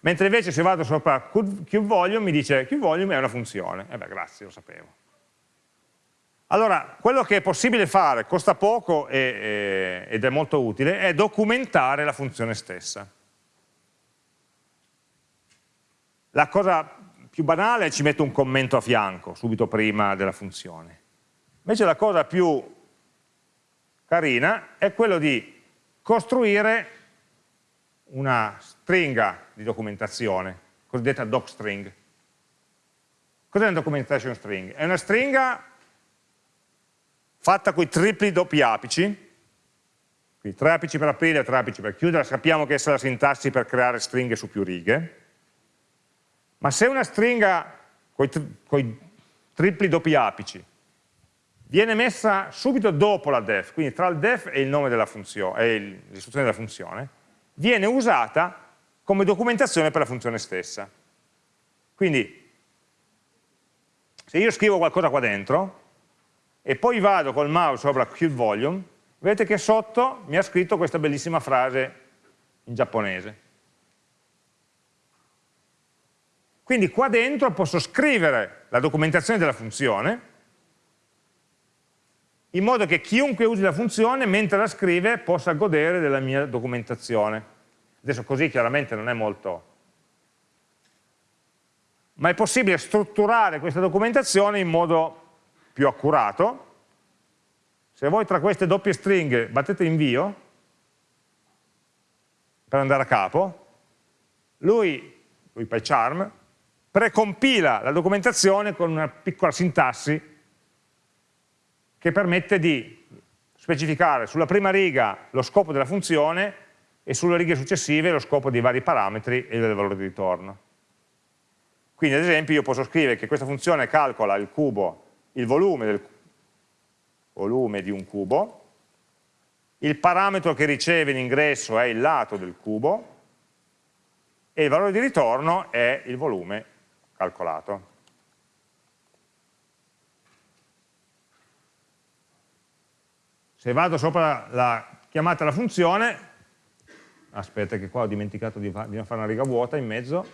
Mentre invece se vado sopra QVolume mi dice QVolume è una funzione, e eh beh grazie, lo sapevo. Allora, quello che è possibile fare, costa poco e, e, ed è molto utile, è documentare la funzione stessa. La cosa più banale è ci metto un commento a fianco, subito prima della funzione. Invece la cosa più carina è quello di costruire una stringa di documentazione, cosiddetta docstring. Cos'è una documentation string? È una stringa fatta con i tripli doppi apici, quindi tre apici per aprire e tre apici per chiudere, sappiamo che è la sintassi per creare stringhe su più righe, ma se una stringa con i tripli doppi apici viene messa subito dopo la def, quindi tra il def e l'istruzione della funzione, viene usata come documentazione per la funzione stessa. Quindi, se io scrivo qualcosa qua dentro, e poi vado col mouse sopra QVolume, vedete che sotto mi ha scritto questa bellissima frase in giapponese. Quindi qua dentro posso scrivere la documentazione della funzione, in modo che chiunque usi la funzione, mentre la scrive, possa godere della mia documentazione. Adesso così chiaramente non è molto, ma è possibile strutturare questa documentazione in modo più accurato. Se voi tra queste doppie stringhe battete invio, per andare a capo, lui, lui PyCharm, precompila la documentazione con una piccola sintassi che permette di specificare sulla prima riga lo scopo della funzione e sulle righe successive lo scopo dei vari parametri e del valore di ritorno. Quindi ad esempio io posso scrivere che questa funzione calcola il cubo, il volume, del, volume di un cubo, il parametro che riceve in ingresso è il lato del cubo e il valore di ritorno è il volume calcolato. Se vado sopra la chiamata alla funzione, aspetta che qua ho dimenticato di, fare una riga vuota in mezzo,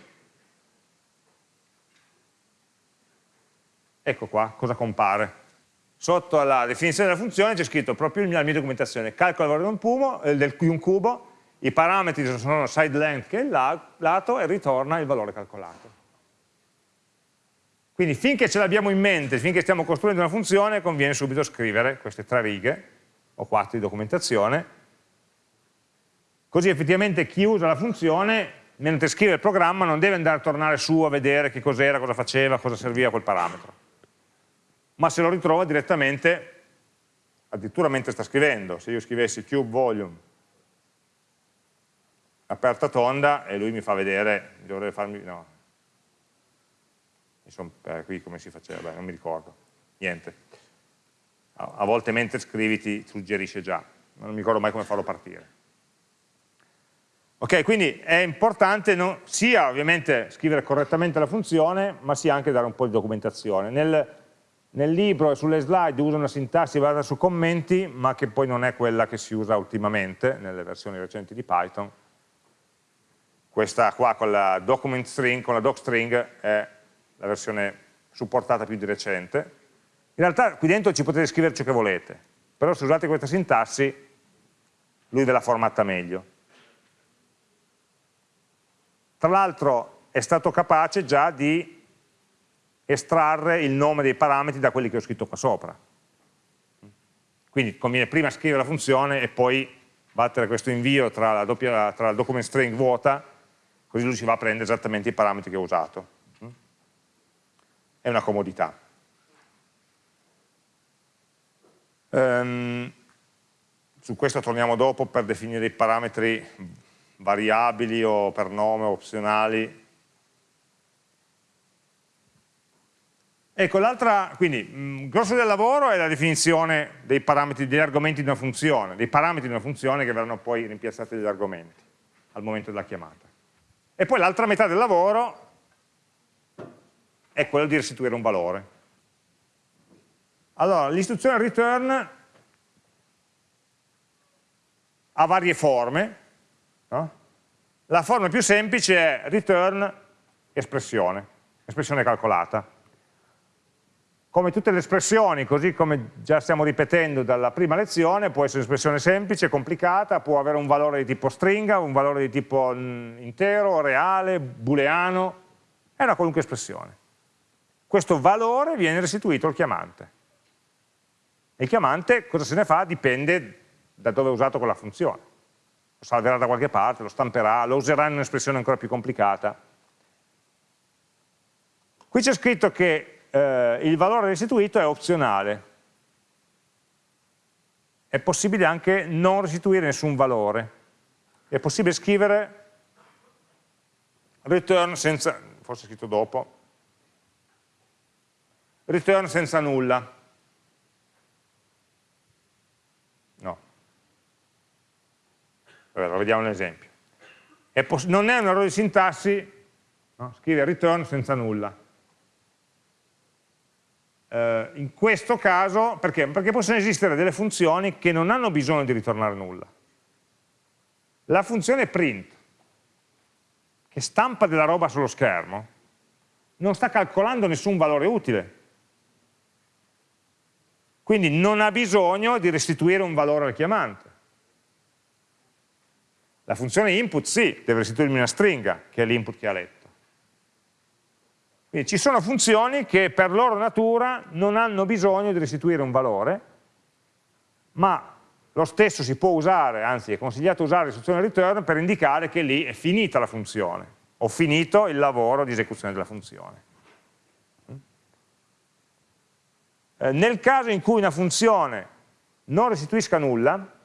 ecco qua cosa compare. Sotto la definizione della funzione c'è scritto proprio nella mia documentazione, calcola il valore di un, un cubo, i parametri sono side length che è il lato e ritorna il valore calcolato. Quindi finché ce l'abbiamo in mente, finché stiamo costruendo una funzione, conviene subito scrivere queste tre righe o quattro di documentazione, così effettivamente chi usa la funzione, mentre scrive il programma, non deve andare a tornare su a vedere che cos'era, cosa faceva, cosa serviva quel parametro, ma se lo ritrova direttamente, addirittura mentre sta scrivendo, se io scrivessi cube volume aperta tonda e lui mi fa vedere, dovrebbe farmi, no, Insomma, eh, qui come si faceva, Beh, non mi ricordo, niente. A, volte mentre scrivi ti suggerisce già, non mi ricordo mai come farlo partire. Ok, quindi è importante non, sia ovviamente scrivere correttamente la funzione, ma sia anche dare un po' di documentazione. Nel, nel libro e sulle slide uso una sintassi basata su commenti, ma che poi non è quella che si usa ultimamente nelle versioni recenti di Python. Questa qua con la document string, con la docstring, è la versione supportata più di recente. In realtà qui dentro ci potete scrivere ciò che volete, però se usate questa sintassi lui ve l'ha formata meglio. Tra l'altro è stato capace già di estrarre il nome dei parametri da quelli che ho scritto qua sopra. Quindi conviene prima scrivere la funzione e poi battere questo invio tra la, doppia, tra la document string vuota, così lui si va a prendere esattamente i parametri che ho usato è una comodità. Um, su questo torniamo dopo per definire i parametri variabili o per nome opzionali. Ecco, l'altra, quindi, il grosso del lavoro è la definizione dei parametri, degli argomenti di una funzione, dei parametri di una funzione che verranno poi rimpiazzati dagli argomenti al momento della chiamata. E poi l'altra metà del lavoro è quello di restituire un valore. Allora, l'istruzione return ha varie forme. No? La forma più semplice è return espressione, espressione calcolata. Come tutte le espressioni, così come già stiamo ripetendo dalla prima lezione, può essere un'espressione semplice, complicata, può avere un valore di tipo stringa, un valore di tipo mm, intero, reale, booleano, è una qualunque espressione questo valore viene restituito al chiamante. E il chiamante cosa se ne fa dipende da dove è usato quella funzione. Lo salverà da qualche parte, lo stamperà, lo userà in un'espressione ancora più complicata. Qui c'è scritto che eh, il valore restituito è opzionale. È possibile anche non restituire nessun valore. È possibile scrivere return senza, forse scritto dopo, return senza nulla. Allora, vediamo un esempio. È non è un errore di sintassi no? scrive return senza nulla. Uh, in questo caso, perché? Perché possono esistere delle funzioni che non hanno bisogno di ritornare nulla. La funzione print, che stampa della roba sullo schermo, non sta calcolando nessun valore utile, quindi non ha bisogno di restituire un valore al chiamante. La funzione input sì, deve restituirmi una stringa, che è l'input che ha letto. Quindi ci sono funzioni che per loro natura non hanno bisogno di restituire un valore, ma lo stesso si può usare, anzi è consigliato usare l'istruzione return per indicare che lì è finita la funzione, ho finito il lavoro di esecuzione della funzione. Eh, nel caso in cui una funzione non restituisca nulla,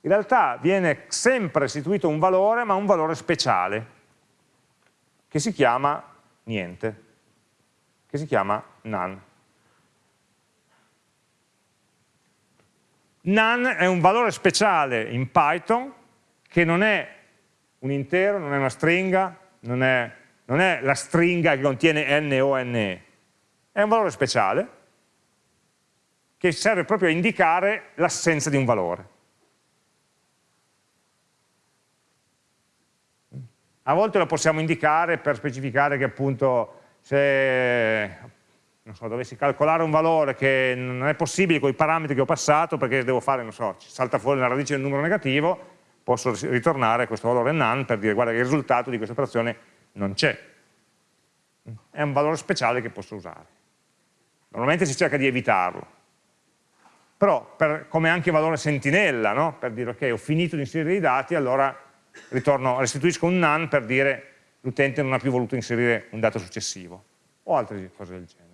in realtà viene sempre restituito un valore, ma un valore speciale, che si chiama niente, che si chiama none. None è un valore speciale in Python che non è un intero, non è una stringa, non è, non è la stringa che contiene n o ne, è un valore speciale che serve proprio a indicare l'assenza di un valore. A volte lo possiamo indicare per specificare che appunto se so, dovessi calcolare un valore che non è possibile con i parametri che ho passato perché devo fare, non so, salta fuori la radice del numero negativo, posso ritornare questo valore none per dire guarda che il risultato di questa operazione non c'è. È un valore speciale che posso usare. Normalmente si cerca di evitarlo. Però per, come anche valore sentinella, no? per dire ok, ho finito di inserire i dati, allora ritorno, restituisco un none per dire l'utente non ha più voluto inserire un dato successivo o altre cose del genere.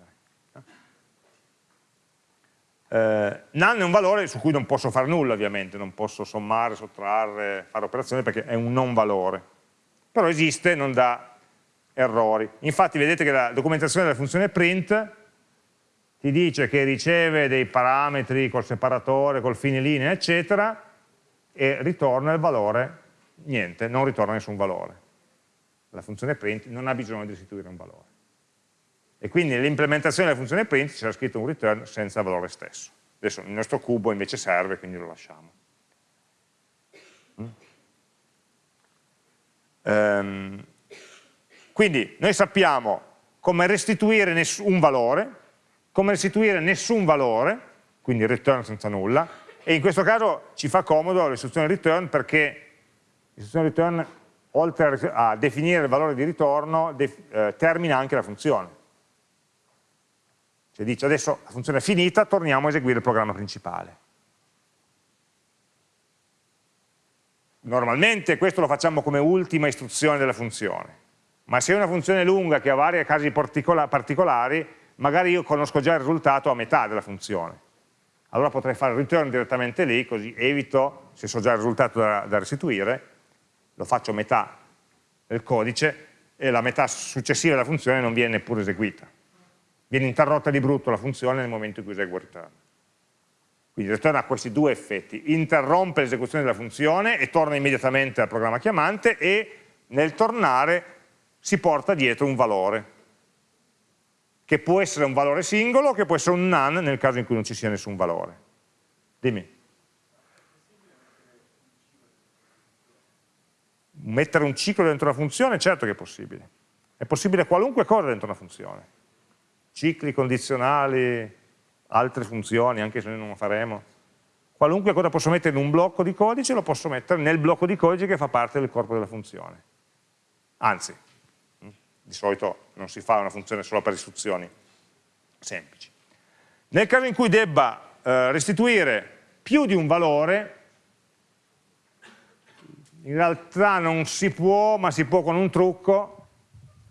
Eh, none è un valore su cui non posso fare nulla ovviamente, non posso sommare, sottrarre, fare operazioni perché è un non valore, però esiste, non dà errori. Infatti vedete che la documentazione della funzione print ti dice che riceve dei parametri col separatore, col fine linea, eccetera, e ritorna il valore, niente, non ritorna nessun valore. La funzione print non ha bisogno di restituire un valore e quindi nell'implementazione della funzione print c'era scritto un return senza valore stesso. Adesso il nostro cubo invece serve, quindi lo lasciamo. Um, quindi noi sappiamo come restituire un valore, come restituire nessun valore, quindi return senza nulla, e in questo caso ci fa comodo l'istruzione return perché l'istruzione return, oltre a definire il valore di ritorno, eh, termina anche la funzione. Cioè dice adesso la funzione è finita, torniamo a eseguire il programma principale. Normalmente questo lo facciamo come ultima istruzione della funzione, ma se è una funzione lunga che ha vari casi particolari, magari io conosco già il risultato a metà della funzione. Allora potrei fare return direttamente lì, così evito, se so già il risultato da, da restituire, lo faccio metà del codice e la metà successiva della funzione non viene neppure eseguita viene interrotta di brutto la funzione nel momento in cui eseguo return. Quindi return ha questi due effetti, interrompe l'esecuzione della funzione e torna immediatamente al programma chiamante e nel tornare si porta dietro un valore, che può essere un valore singolo che può essere un none nel caso in cui non ci sia nessun valore. Dimmi. Mettere un ciclo dentro una funzione? Certo che è possibile. È possibile qualunque cosa dentro una funzione cicli condizionali, altre funzioni, anche se noi non lo faremo. Qualunque cosa posso mettere in un blocco di codice lo posso mettere nel blocco di codice che fa parte del corpo della funzione. Anzi, di solito non si fa una funzione solo per istruzioni semplici. Nel caso in cui debba eh, restituire più di un valore, in realtà non si può, ma si può con un trucco,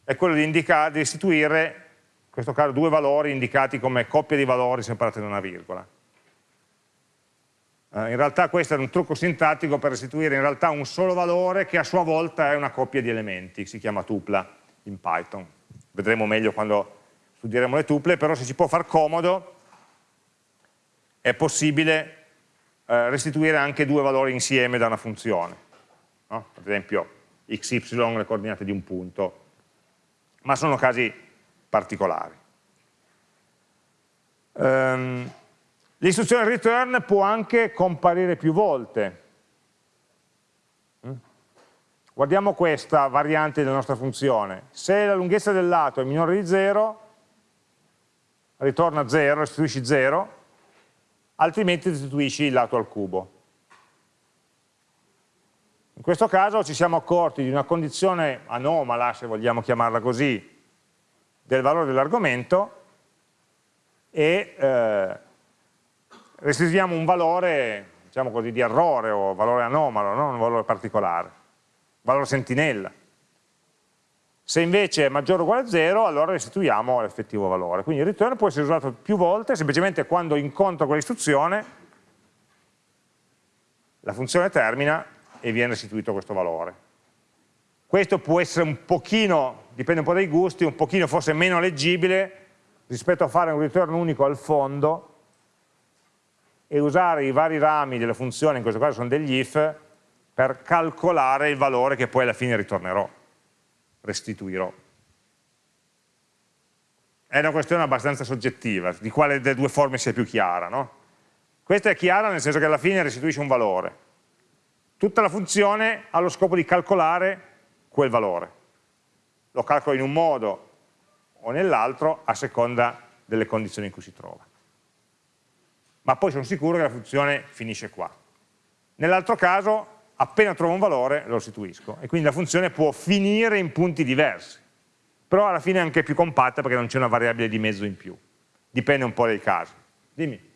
è quello di, indicare, di restituire in questo caso due valori indicati come coppie di valori separate da una virgola. Eh, in realtà questo è un trucco sintattico per restituire in realtà un solo valore che a sua volta è una coppia di elementi, si chiama tupla in Python. Vedremo meglio quando studieremo le tuple, però se ci può far comodo è possibile eh, restituire anche due valori insieme da una funzione. No? Ad esempio x, y, le coordinate di un punto. Ma sono casi particolari. Um, L'istruzione return può anche comparire più volte. Mm? Guardiamo questa variante della nostra funzione. Se la lunghezza del lato è minore di 0, ritorna 0, restituisci 0, altrimenti restituisci il lato al cubo. In questo caso ci siamo accorti di una condizione anomala, se vogliamo chiamarla così, del valore dell'argomento e eh, restituiamo un valore, diciamo così, di errore o valore anomalo, non un valore particolare, valore sentinella. Se invece è maggiore o uguale a 0, allora restituiamo l'effettivo valore. Quindi il return può essere usato più volte, semplicemente quando incontro quell'istruzione, la funzione termina e viene restituito questo valore. Questo può essere un pochino, dipende un po' dai gusti, un pochino forse meno leggibile rispetto a fare un return unico al fondo e usare i vari rami delle funzioni, in questo caso sono degli if, per calcolare il valore che poi alla fine ritornerò restituirò. È una questione abbastanza soggettiva, di quale delle due forme sia più chiara. No? Questa è chiara nel senso che alla fine restituisce un valore. Tutta la funzione ha lo scopo di calcolare quel valore. Lo calcolo in un modo o nell'altro a seconda delle condizioni in cui si trova. Ma poi sono sicuro che la funzione finisce qua. Nell'altro caso appena trovo un valore lo restituisco e quindi la funzione può finire in punti diversi, però alla fine è anche più compatta perché non c'è una variabile di mezzo in più, dipende un po' dai casi. Dimmi.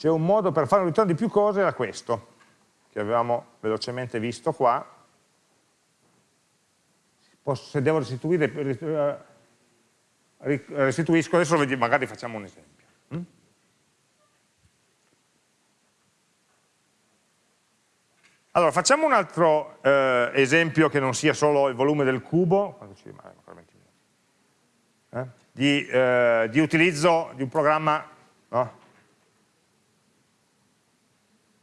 C'è un modo per fare un ritorno di più cose, era questo, che avevamo velocemente visto qua. se devo restituire, eh, restituisco, adesso magari facciamo un esempio. Mm? Allora, facciamo un altro eh, esempio che non sia solo il volume del cubo, eh, di, eh, di, utilizzo di un programma. No?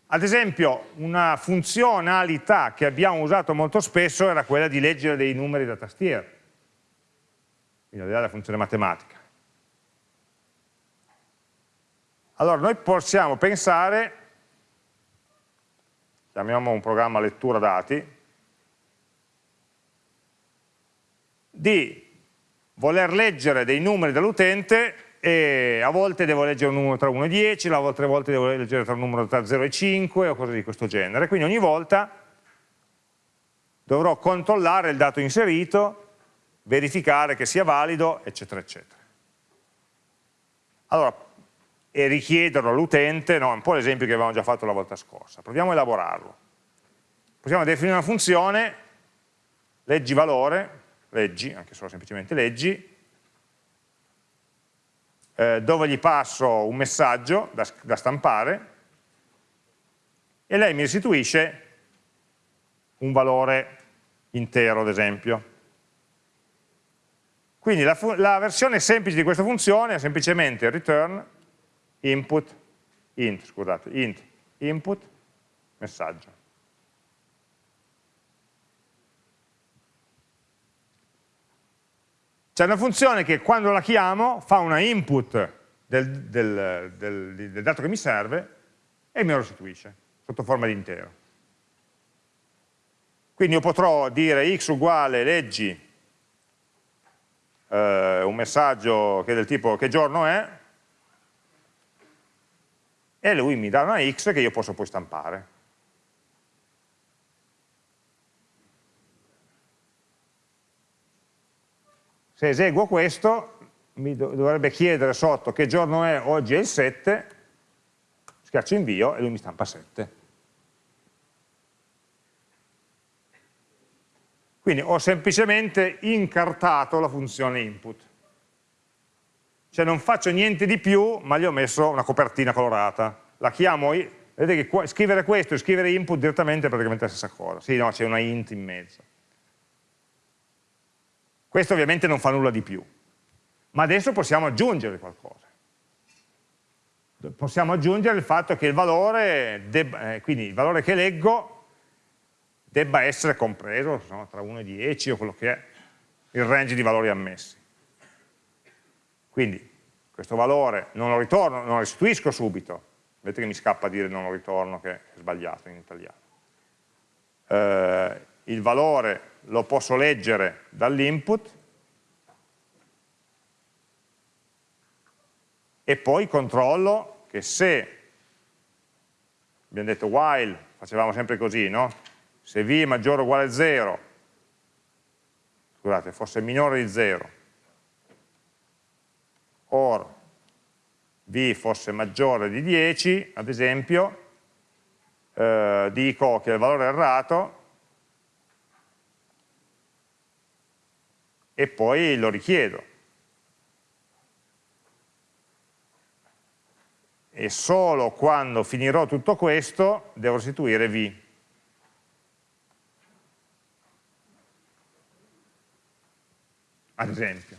Ad esempio, una funzionalità che abbiamo usato molto spesso era quella di leggere dei numeri da tastiera, quindi al di là della funzione matematica. Allora, noi possiamo pensare chiamiamo un programma lettura dati, di voler leggere dei numeri dall'utente e a volte devo leggere un numero tra 1 e 10, a altre volte devo leggere tra un numero tra 0 e 5 o cose di questo genere. Quindi ogni volta dovrò controllare il dato inserito, verificare che sia valido, eccetera, eccetera. Allora, e richiederlo all'utente, no, è un po' l'esempio che avevamo già fatto la volta scorsa. Proviamo a elaborarlo. Possiamo definire una funzione, leggi valore, leggi, anche solo semplicemente leggi, eh, dove gli passo un messaggio da, da stampare e lei mi restituisce un valore intero, ad esempio. Quindi la, la, versione semplice di questa funzione è semplicemente return input, int, scusate, int, input, messaggio. C'è una funzione che quando la chiamo fa una input del, del, del, del dato che mi serve e me lo restituisce sotto forma di intero. Quindi io potrò dire x uguale leggi eh, un messaggio che è del tipo che giorno è e lui mi dà una x che io posso poi stampare. Se eseguo questo, mi dovrebbe chiedere sotto che giorno è, oggi è il 7, schiaccio invio e lui mi stampa 7. Quindi ho semplicemente incartato la funzione input. Cioè non faccio niente di più, ma gli ho messo una copertina colorata. La chiamo, vedete che scrivere questo e scrivere input direttamente è praticamente la stessa cosa. Sì, no, c'è una int in mezzo. Questo ovviamente non fa nulla di più. Ma adesso possiamo aggiungere qualcosa. Possiamo aggiungere il fatto che il valore, debba, eh, quindi il valore che leggo, debba essere compreso no, tra 1 e 10 o quello che è il range di valori ammessi. Quindi questo valore non lo ritorno, non lo restituisco subito, vedete che mi scappa dire non lo ritorno che è sbagliato in italiano. Eh, il valore lo posso leggere dall'input e poi controllo che se, abbiamo detto while, facevamo sempre così, no? Se v è maggiore o uguale a 0, scusate, fosse minore di 0, or v fosse maggiore di 10, ad esempio, eh, dico che il valore errato e poi lo richiedo. E solo quando finirò tutto questo devo restituire v. Ad esempio.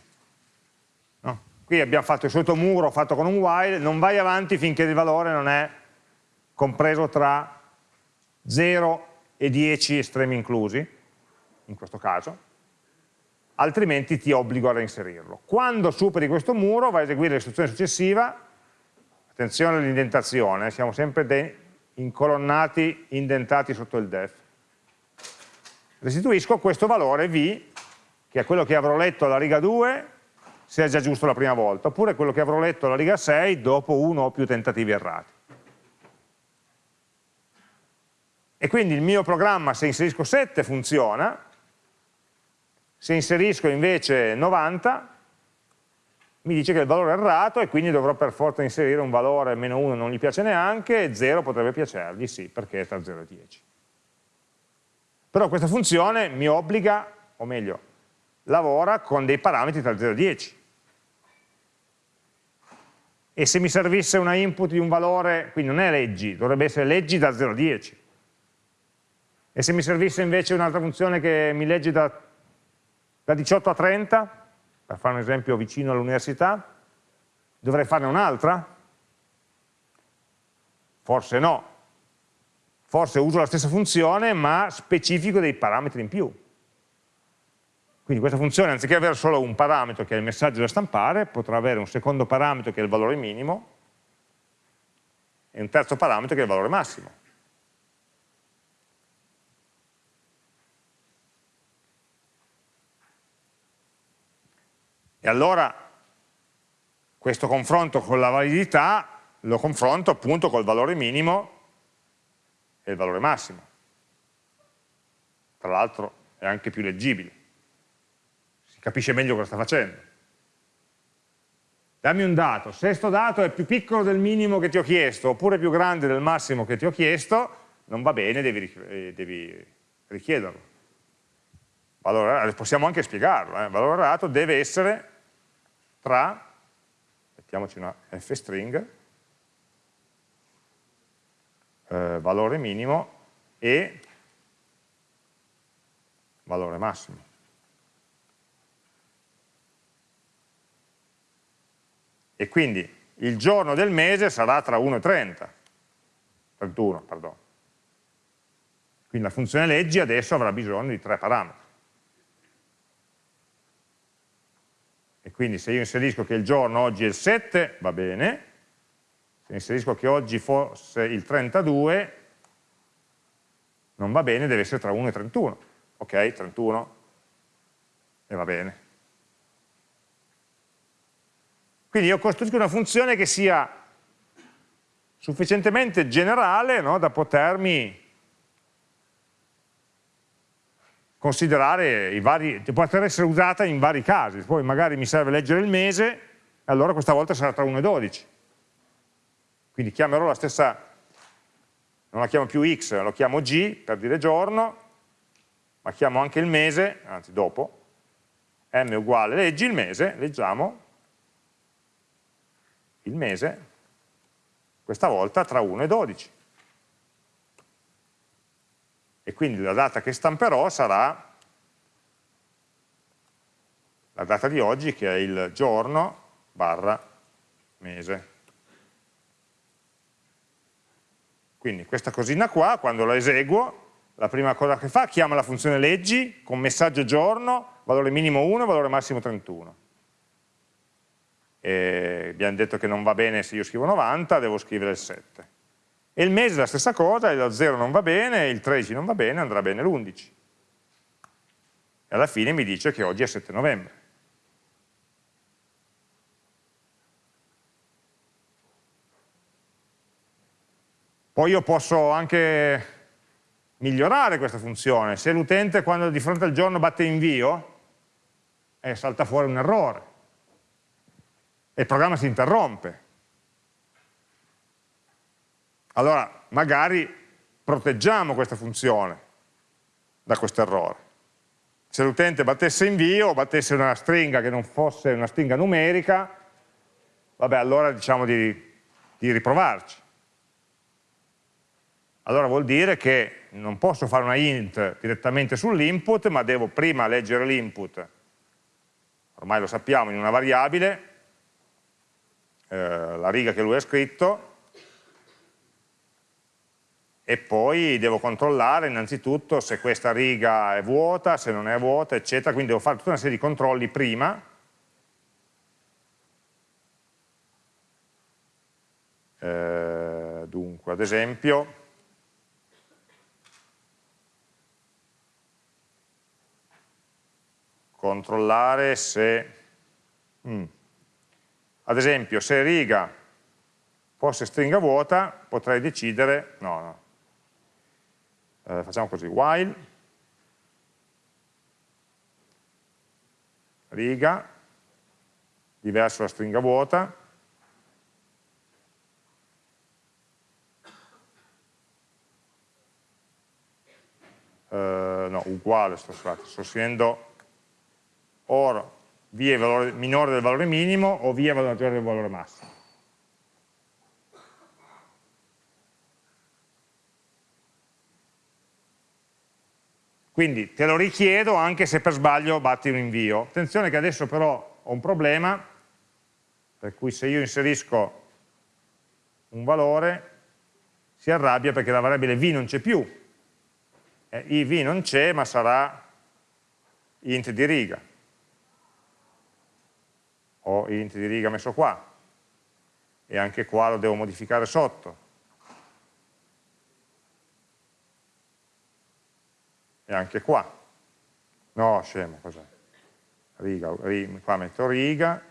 No? Qui abbiamo fatto il solito muro fatto con un while, non vai avanti finché il valore non è compreso tra 0 e 10 estremi inclusi, in questo caso, altrimenti ti obbligo a reinserirlo. Quando superi questo muro vai a eseguire l'istruzione successiva, attenzione all'indentazione, siamo sempre incolonnati, indentati sotto il def. Restituisco questo valore v, che è quello che avrò letto alla riga 2, se è già giusto la prima volta, oppure quello che avrò letto alla riga 6 dopo uno o più tentativi errati. E quindi il mio programma, se inserisco 7, funziona, se inserisco invece 90, mi dice che il valore è errato e quindi dovrò per forza inserire un valore meno 1 non gli piace neanche, e 0 potrebbe piacergli, sì, perché è tra 0 e 10. Però questa funzione mi obbliga, o meglio, lavora con dei parametri tra 0 e 10. E se mi servisse una input di un valore, quindi non è leggi, dovrebbe essere leggi da 0 a 10. E se mi servisse invece un'altra funzione che mi legge da, da 18 a 30, per fare un esempio vicino all'università, dovrei farne un'altra? Forse no. Forse uso la stessa funzione ma specifico dei parametri in più. Quindi questa funzione, anziché avere solo un parametro che è il messaggio da stampare, potrà avere un secondo parametro che è il valore minimo e un terzo parametro che è il valore massimo. Allora questo confronto con la validità lo confronto appunto col valore minimo e il valore massimo. Tra l'altro è anche più leggibile, si capisce meglio cosa sta facendo. Dammi un dato, se questo dato è più piccolo del minimo che ti ho chiesto oppure più grande del massimo che ti ho chiesto, non va bene, devi, eh, devi richiederlo valore, possiamo anche spiegarlo, eh? valore errato deve essere tra, mettiamoci una f string, eh, valore minimo e valore massimo. E quindi il giorno del mese sarà tra 1 e 30, 31, perdono. Quindi la funzione leggi adesso avrà bisogno di tre parametri. E quindi se io inserisco che il giorno oggi è il 7 va bene, se inserisco che oggi fosse il 32 non va bene, deve essere tra 1 e 31, ok? 31 e va bene. Quindi io costruisco una funzione che sia sufficientemente generale no, da potermi considerare i vari, poter essere usata in vari casi, poi magari mi serve leggere il mese, allora questa volta sarà tra 1 e 12. Quindi chiamerò la stessa, non la chiamo più x, lo chiamo g per dire giorno, ma chiamo anche il mese, anzi dopo, m uguale leggi il mese, leggiamo il mese, questa volta tra 1 e 12 e quindi la data che stamperò sarà la data di oggi che è il giorno barra mese. Quindi questa cosina qua, quando la eseguo, la prima cosa che fa, chiama la funzione leggi con messaggio giorno, valore minimo 1, valore massimo 31. E abbiamo detto che non va bene se io scrivo 90, devo scrivere il 7. E il mese è la stessa cosa, il 0 non va bene, il 13 non va bene, andrà bene l'11. E alla fine mi dice che oggi è 7 novembre. Poi io posso anche migliorare questa funzione. Se l'utente quando di fronte al giorno batte invio, e salta fuori un errore e il programma si interrompe. Allora magari proteggiamo questa funzione da questo errore. Se l'utente battesse invio battesse una stringa che non fosse una stringa numerica, vabbè allora diciamo di, di riprovarci. Allora vuol dire che non posso fare una int direttamente sull'input, ma devo prima leggere l'input, ormai lo sappiamo, in una variabile, eh, la riga che lui ha scritto, e poi devo controllare innanzitutto se questa riga è vuota, se non è vuota, eccetera, quindi devo fare tutta una serie di controlli prima, eh, dunque, ad esempio, controllare se, mm, ad esempio, se riga fosse stringa vuota, potrei decidere, no, no, eh, facciamo così, while, riga, diverso la stringa vuota, eh, no, uguale, sto, scrivendo or v è valore minore del valore minimo o v è maggiore del valore massimo. Quindi te lo richiedo anche se per sbaglio batti un invio. Attenzione che adesso però ho un problema, per cui se io inserisco un valore si arrabbia perché la variabile v non c'è più. Eh, iv non c'è ma sarà int di riga ho int di riga messo qua e anche qua lo devo modificare sotto e anche qua no scemo cos'è riga, riga, qua metto riga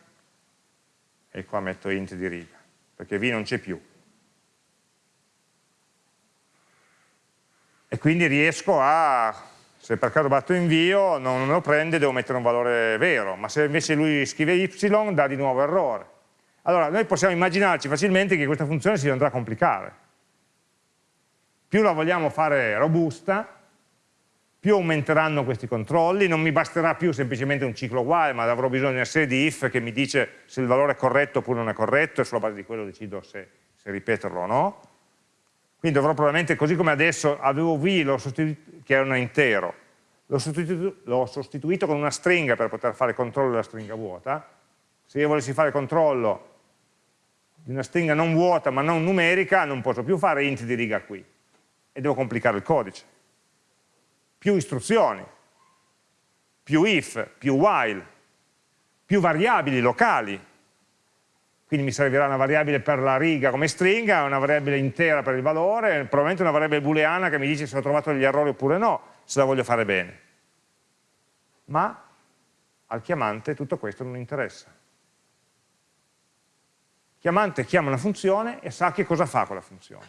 e qua metto int di riga perché v non c'è più e quindi riesco a se per caso batto invio non me lo prende, devo mettere un valore vero, ma se invece lui scrive y dà di nuovo errore. Allora noi possiamo immaginarci facilmente che questa funzione si andrà a complicare. Più la vogliamo fare robusta, più aumenteranno questi controlli, non mi basterà più semplicemente un ciclo while, ma avrò bisogno di una serie di if che mi dice se il valore è corretto oppure non è corretto e sulla base di quello decido se, se ripeterlo o no. Quindi dovrò probabilmente, così come adesso avevo v che era un intero, l'ho sostituito, sostituito, con una stringa per poter fare controllo della stringa vuota. Se io volessi fare controllo di una stringa non vuota ma non numerica, non posso più fare int di riga qui e devo complicare il codice. Più istruzioni, più if, più while, più variabili locali, quindi mi servirà una variabile per la riga come stringa, una variabile intera per il valore, probabilmente una variabile booleana che mi dice se ho trovato degli errori oppure no, se la voglio fare bene. Ma al chiamante tutto questo non interessa. Il chiamante chiama una funzione e sa che cosa fa quella funzione.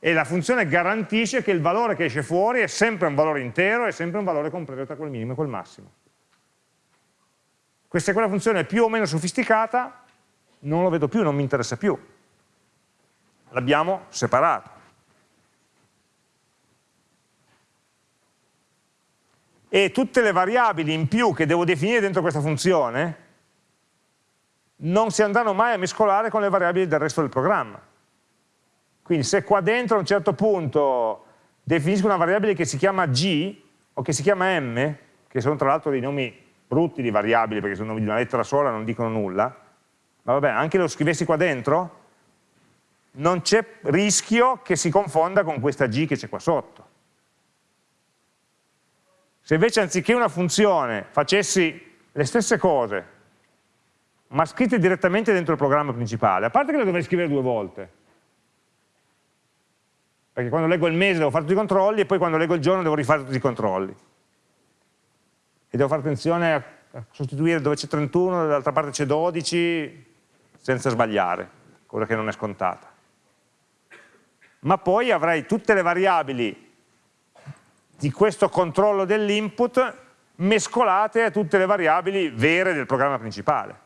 E la funzione garantisce che il valore che esce fuori è sempre un valore intero, è sempre un valore compreso tra quel minimo e quel massimo. Questa è quella funzione più o meno sofisticata, non lo vedo più, non mi interessa più. L'abbiamo separato. E tutte le variabili in più che devo definire dentro questa funzione non si andranno mai a mescolare con le variabili del resto del programma. Quindi se qua dentro a un certo punto definisco una variabile che si chiama g o che si chiama m, che sono tra l'altro dei nomi brutti di variabili perché sono di una lettera sola non dicono nulla, ma vabbè, anche lo scrivessi qua dentro, non c'è rischio che si confonda con questa g che c'è qua sotto. Se invece anziché una funzione facessi le stesse cose, ma scritte direttamente dentro il programma principale, a parte che le dovrei scrivere due volte, perché quando leggo il mese devo fare tutti i controlli e poi quando leggo il giorno devo rifare tutti i controlli e devo fare attenzione a sostituire dove c'è 31, dall'altra parte c'è 12, senza sbagliare, cosa che non è scontata. Ma poi avrei tutte le variabili di questo controllo dell'input mescolate a tutte le variabili vere del programma principale.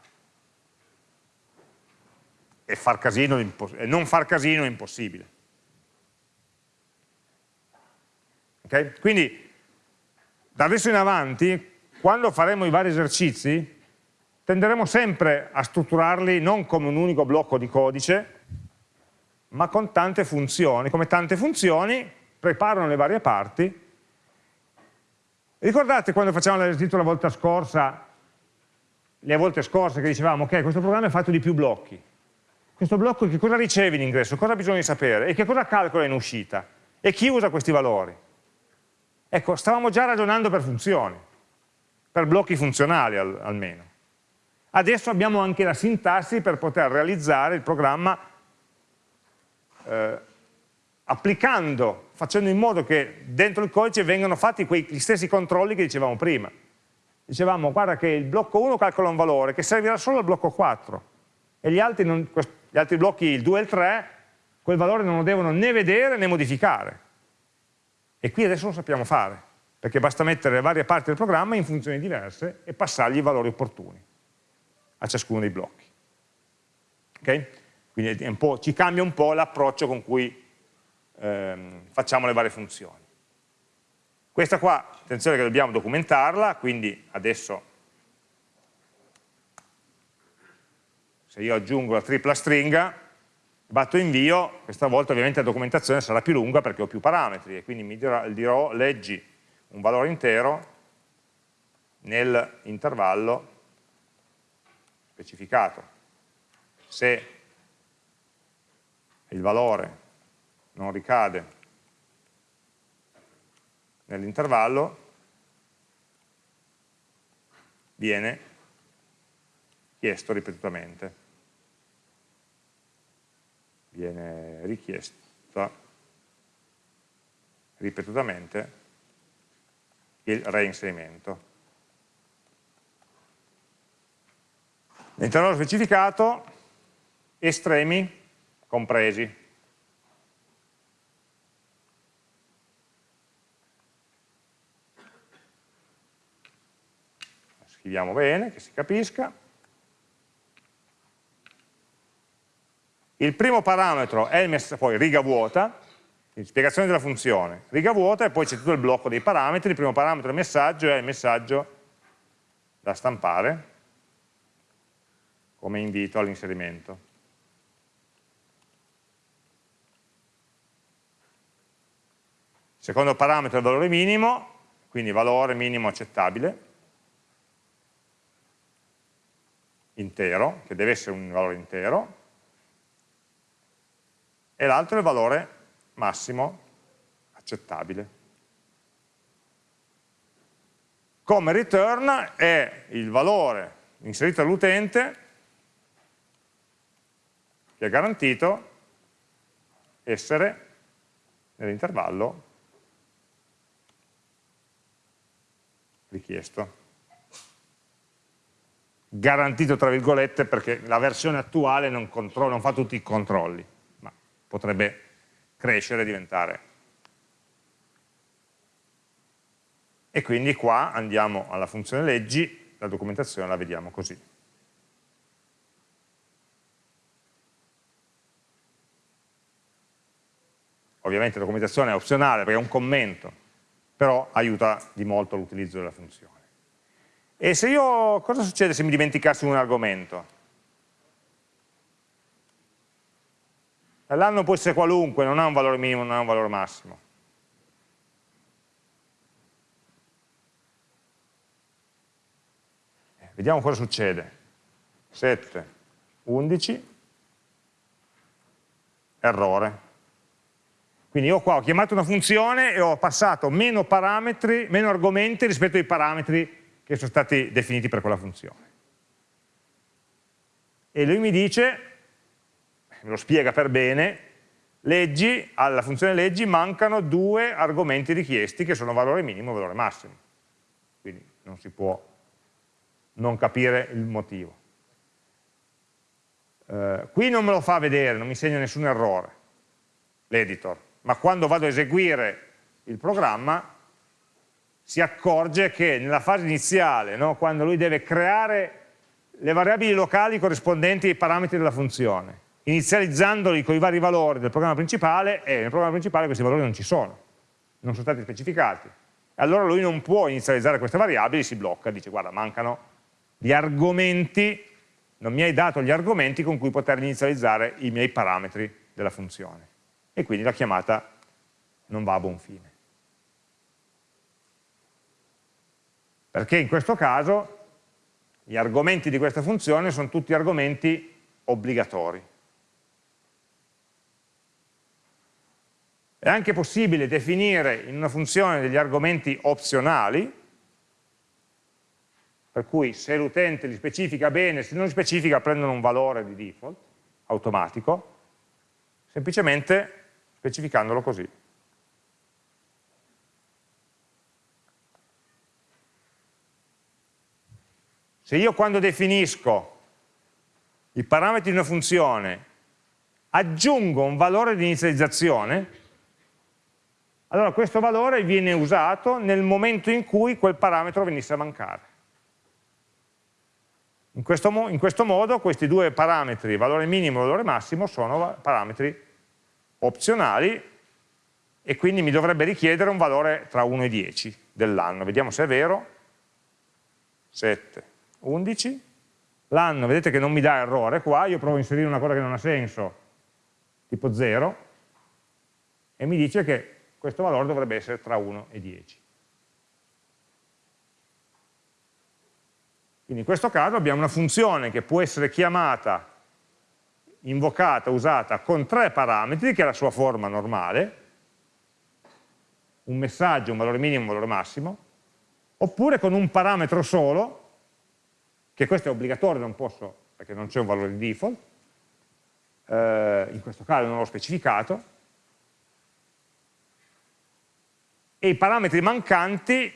E, far casino, e non far casino è impossibile. Okay? Quindi, da adesso in avanti, quando faremo i vari esercizi, tenderemo sempre a strutturarli non come un unico blocco di codice, ma con tante funzioni. Come tante funzioni, preparano le varie parti. Ricordate quando facevamo l'esercizio la volta scorsa, le volte scorse che dicevamo, ok, questo programma è fatto di più blocchi. Questo blocco che cosa riceve in ingresso, cosa bisogna sapere e che cosa calcola in uscita e chi usa questi valori. Ecco, stavamo già ragionando per funzioni, per blocchi funzionali al, almeno. Adesso abbiamo anche la sintassi per poter realizzare il programma eh, applicando, facendo in modo che dentro il codice vengano fatti quegli stessi controlli che dicevamo prima. Dicevamo, guarda che il blocco 1 calcola un valore che servirà solo al blocco 4 e gli altri, non, gli altri blocchi, il 2 e il 3, quel valore non lo devono né vedere né modificare. E qui adesso lo sappiamo fare, perché basta mettere le varie parti del programma in funzioni diverse e passargli i valori opportuni a ciascuno dei blocchi. Okay? Quindi ci cambia un po' l'approccio con cui ehm, facciamo le varie funzioni. Questa qua, attenzione che dobbiamo documentarla, quindi adesso se io aggiungo la tripla stringa, batto invio, questa volta ovviamente la documentazione sarà più lunga perché ho più parametri e quindi mi dirò, dirò leggi un valore intero nell'intervallo specificato. Se il valore non ricade nell'intervallo, viene chiesto ripetutamente. Viene richiesto ripetutamente il reinserimento. L'intervallo specificato, estremi compresi. Scriviamo bene, che si capisca. Il primo parametro è il poi riga vuota, spiegazione della funzione, riga vuota e poi c'è tutto il blocco dei parametri, il primo parametro è il messaggio è il messaggio da stampare come invito all'inserimento. Secondo parametro è il valore minimo, quindi valore minimo accettabile, intero, che deve essere un valore intero, e l'altro è il valore massimo accettabile. Come return è il valore inserito dall'utente che è garantito essere nell'intervallo richiesto. Garantito tra virgolette perché la versione attuale non, non fa tutti i controlli, potrebbe crescere e diventare. E quindi qua andiamo alla funzione leggi, la documentazione la vediamo così. ovviamente la documentazione è opzionale perché è un commento, però aiuta di molto l'utilizzo della funzione. E se io, cosa succede se mi dimenticassi un argomento? L'anno può essere qualunque, non ha un valore minimo, non ha un valore massimo. Eh, vediamo cosa succede. 7, 11, errore. Quindi io qua ho chiamato una funzione e ho passato meno parametri, meno argomenti rispetto ai parametri che sono stati definiti per quella funzione. E lui mi dice, me lo spiega per bene, leggi, alla funzione leggi mancano due argomenti richiesti che sono valore minimo e valore massimo. Quindi non si può non capire il motivo. Uh, qui non me lo fa vedere, non mi segna nessun errore, l'editor ma quando vado a eseguire il programma si accorge che nella fase iniziale, no, quando lui deve creare le variabili locali corrispondenti ai parametri della funzione, inizializzandoli con i vari valori del programma principale, e nel programma principale questi valori non ci sono, non sono stati specificati. Allora lui non può inizializzare queste variabili, si blocca, dice guarda mancano gli argomenti, non mi hai dato gli argomenti con cui poter inizializzare i miei parametri della funzione. E quindi la chiamata non va a buon fine. Perché in questo caso gli argomenti di questa funzione sono tutti argomenti obbligatori. È anche possibile definire in una funzione degli argomenti opzionali, per cui se l'utente li specifica bene, se non li specifica prendono un valore di default, automatico, semplicemente specificandolo così. Se io quando definisco i parametri di una funzione aggiungo un valore di inizializzazione, allora questo valore viene usato nel momento in cui quel parametro venisse a mancare. In questo, in questo modo questi due parametri, valore minimo e valore massimo, sono parametri opzionali e quindi mi dovrebbe richiedere un valore tra 1 e 10 dell'anno. Vediamo se è vero. 7. 11, l'anno vedete che non mi dà errore qua, io provo a inserire una cosa che non ha senso, tipo 0, e mi dice che questo valore dovrebbe essere tra 1 e 10. Quindi in questo caso abbiamo una funzione che può essere chiamata, invocata, usata con tre parametri, che è la sua forma normale, un messaggio, un valore minimo, un valore massimo, oppure con un parametro solo, che questo è obbligatorio, non posso, perché non c'è un valore di default, eh, in questo caso non l'ho specificato, e i parametri mancanti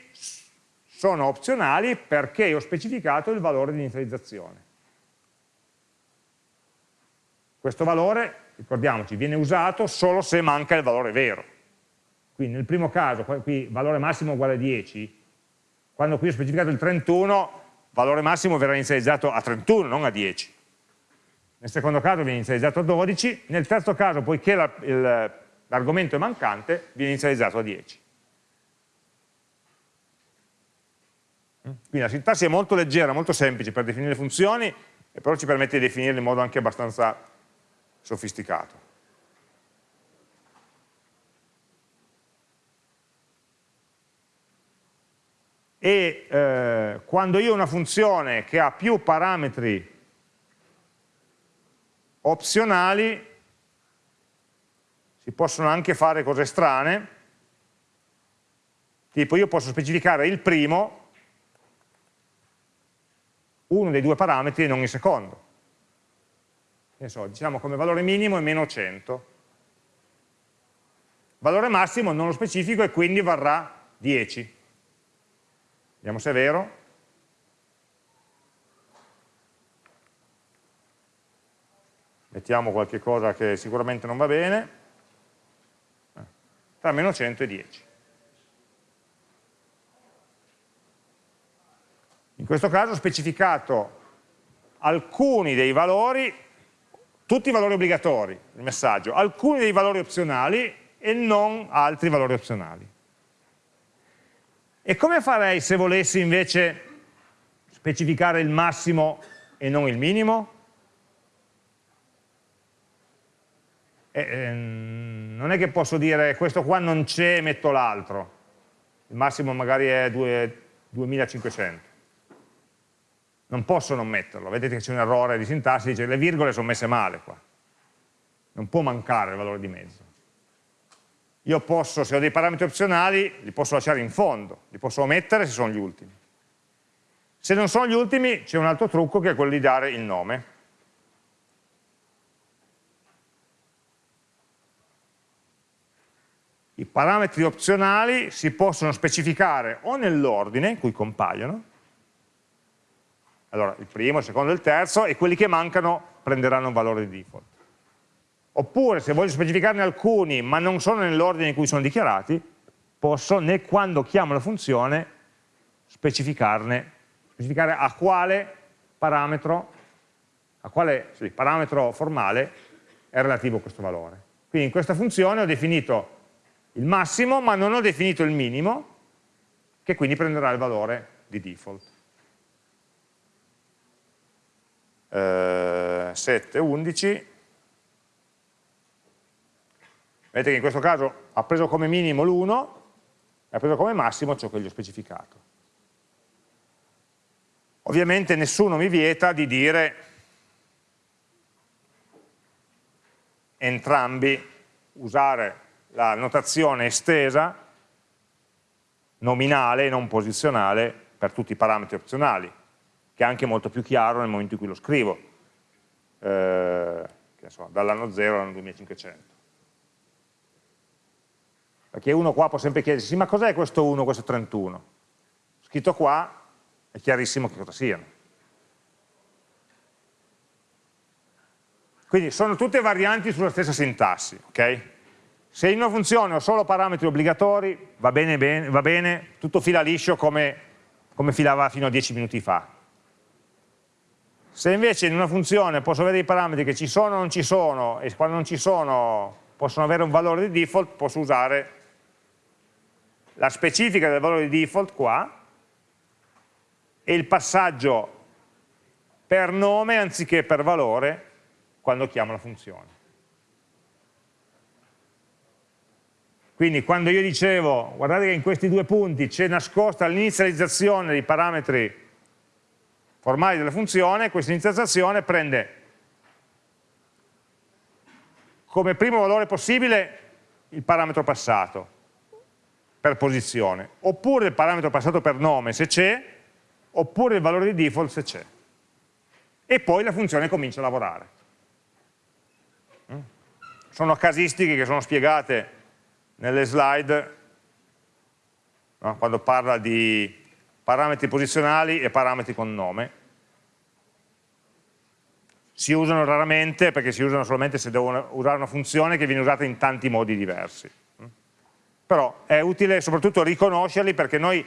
sono opzionali perché ho specificato il valore di inizializzazione. Questo valore, ricordiamoci, viene usato solo se manca il valore vero. Quindi nel primo caso, qui valore massimo uguale a 10, quando qui ho specificato il 31, valore massimo verrà inizializzato a 31, non a 10. Nel secondo caso viene inizializzato a 12, nel terzo caso, poiché l'argomento è mancante, viene inizializzato a 10. Quindi la sintassi è molto leggera, molto semplice per definire le funzioni, però ci permette di definirle in modo anche abbastanza sofisticato. e eh, quando io ho una funzione che ha più parametri opzionali si possono anche fare cose strane tipo io posso specificare il primo uno dei due parametri e non il secondo so, diciamo come valore minimo è meno 100 valore massimo non lo specifico e quindi varrà 10 Vediamo se è vero. Mettiamo qualche cosa che sicuramente non va bene. Tra meno 100 e 10. In questo caso ho specificato alcuni dei valori, tutti i valori obbligatori, il messaggio, alcuni dei valori opzionali e non altri valori opzionali. E come farei se volessi invece specificare il massimo e non il minimo? Eh, ehm, non è che posso dire questo qua non c'è, metto l'altro. Il massimo magari è 2, 2500. Non posso non metterlo. Vedete che c'è un errore di sintassi, dice le virgole sono messe male qua. Non può mancare il valore di mezzo io posso, se ho dei parametri opzionali, li posso lasciare in fondo, li posso omettere se sono gli ultimi. Se non sono gli ultimi c'è un altro trucco che è quello di dare il nome. I parametri opzionali si possono specificare o nell'ordine in cui compaiono, allora il primo, il secondo e il terzo, e quelli che mancano prenderanno un valore di default. Oppure se voglio specificarne alcuni ma non sono nell'ordine in cui sono dichiarati, posso, né quando chiamo la funzione, specificarne, specificare a quale parametro, a quale sì, parametro formale è relativo questo valore. Quindi in questa funzione ho definito il massimo, ma non ho definito il minimo, che quindi prenderà il valore di default. Eh, 7, 11. Vedete che in questo caso ha preso come minimo l'1 e ha preso come massimo ciò che gli ho specificato. Ovviamente nessuno mi vieta di dire entrambi, usare la notazione estesa, nominale e non posizionale, per tutti i parametri opzionali, che è anche molto più chiaro nel momento in cui lo scrivo, eh, dall'anno 0 all'anno 2500. Perché uno qua può sempre chiedersi, sì, ma cos'è questo 1, questo 31? Scritto qua è chiarissimo che cosa siano. Quindi sono tutte varianti sulla stessa sintassi, ok? Se in una funzione ho solo parametri obbligatori, va bene, bene, va bene tutto fila liscio come, come filava fino a 10 minuti fa. Se invece in una funzione posso avere dei parametri che ci sono o non ci sono, e quando non ci sono possono avere un valore di default, posso usare la specifica del valore di default qua, e il passaggio per nome anziché per valore quando chiamo la funzione. Quindi quando io dicevo, guardate che in questi due punti c'è nascosta l'inizializzazione dei parametri formali della funzione, questa inizializzazione prende come primo valore possibile il parametro passato per posizione, oppure il parametro passato per nome se c'è, oppure il valore di default se c'è. E poi la funzione comincia a lavorare. Mm? Sono casistiche che sono spiegate nelle slide no? quando parla di parametri posizionali e parametri con nome. Si usano raramente perché si usano solamente se devo usare una funzione che viene usata in tanti modi diversi. Però è utile soprattutto riconoscerli perché noi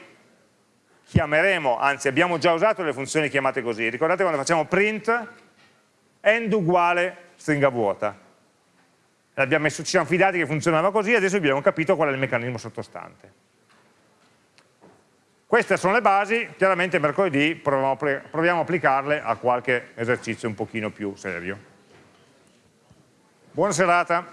chiameremo, anzi abbiamo già usato le funzioni chiamate così. Ricordate quando facciamo print? End uguale stringa vuota. Messo, ci siamo fidati che funzionava così, adesso abbiamo capito qual è il meccanismo sottostante. Queste sono le basi, chiaramente mercoledì proviamo, a applicarle a qualche esercizio un pochino più serio. Buona serata.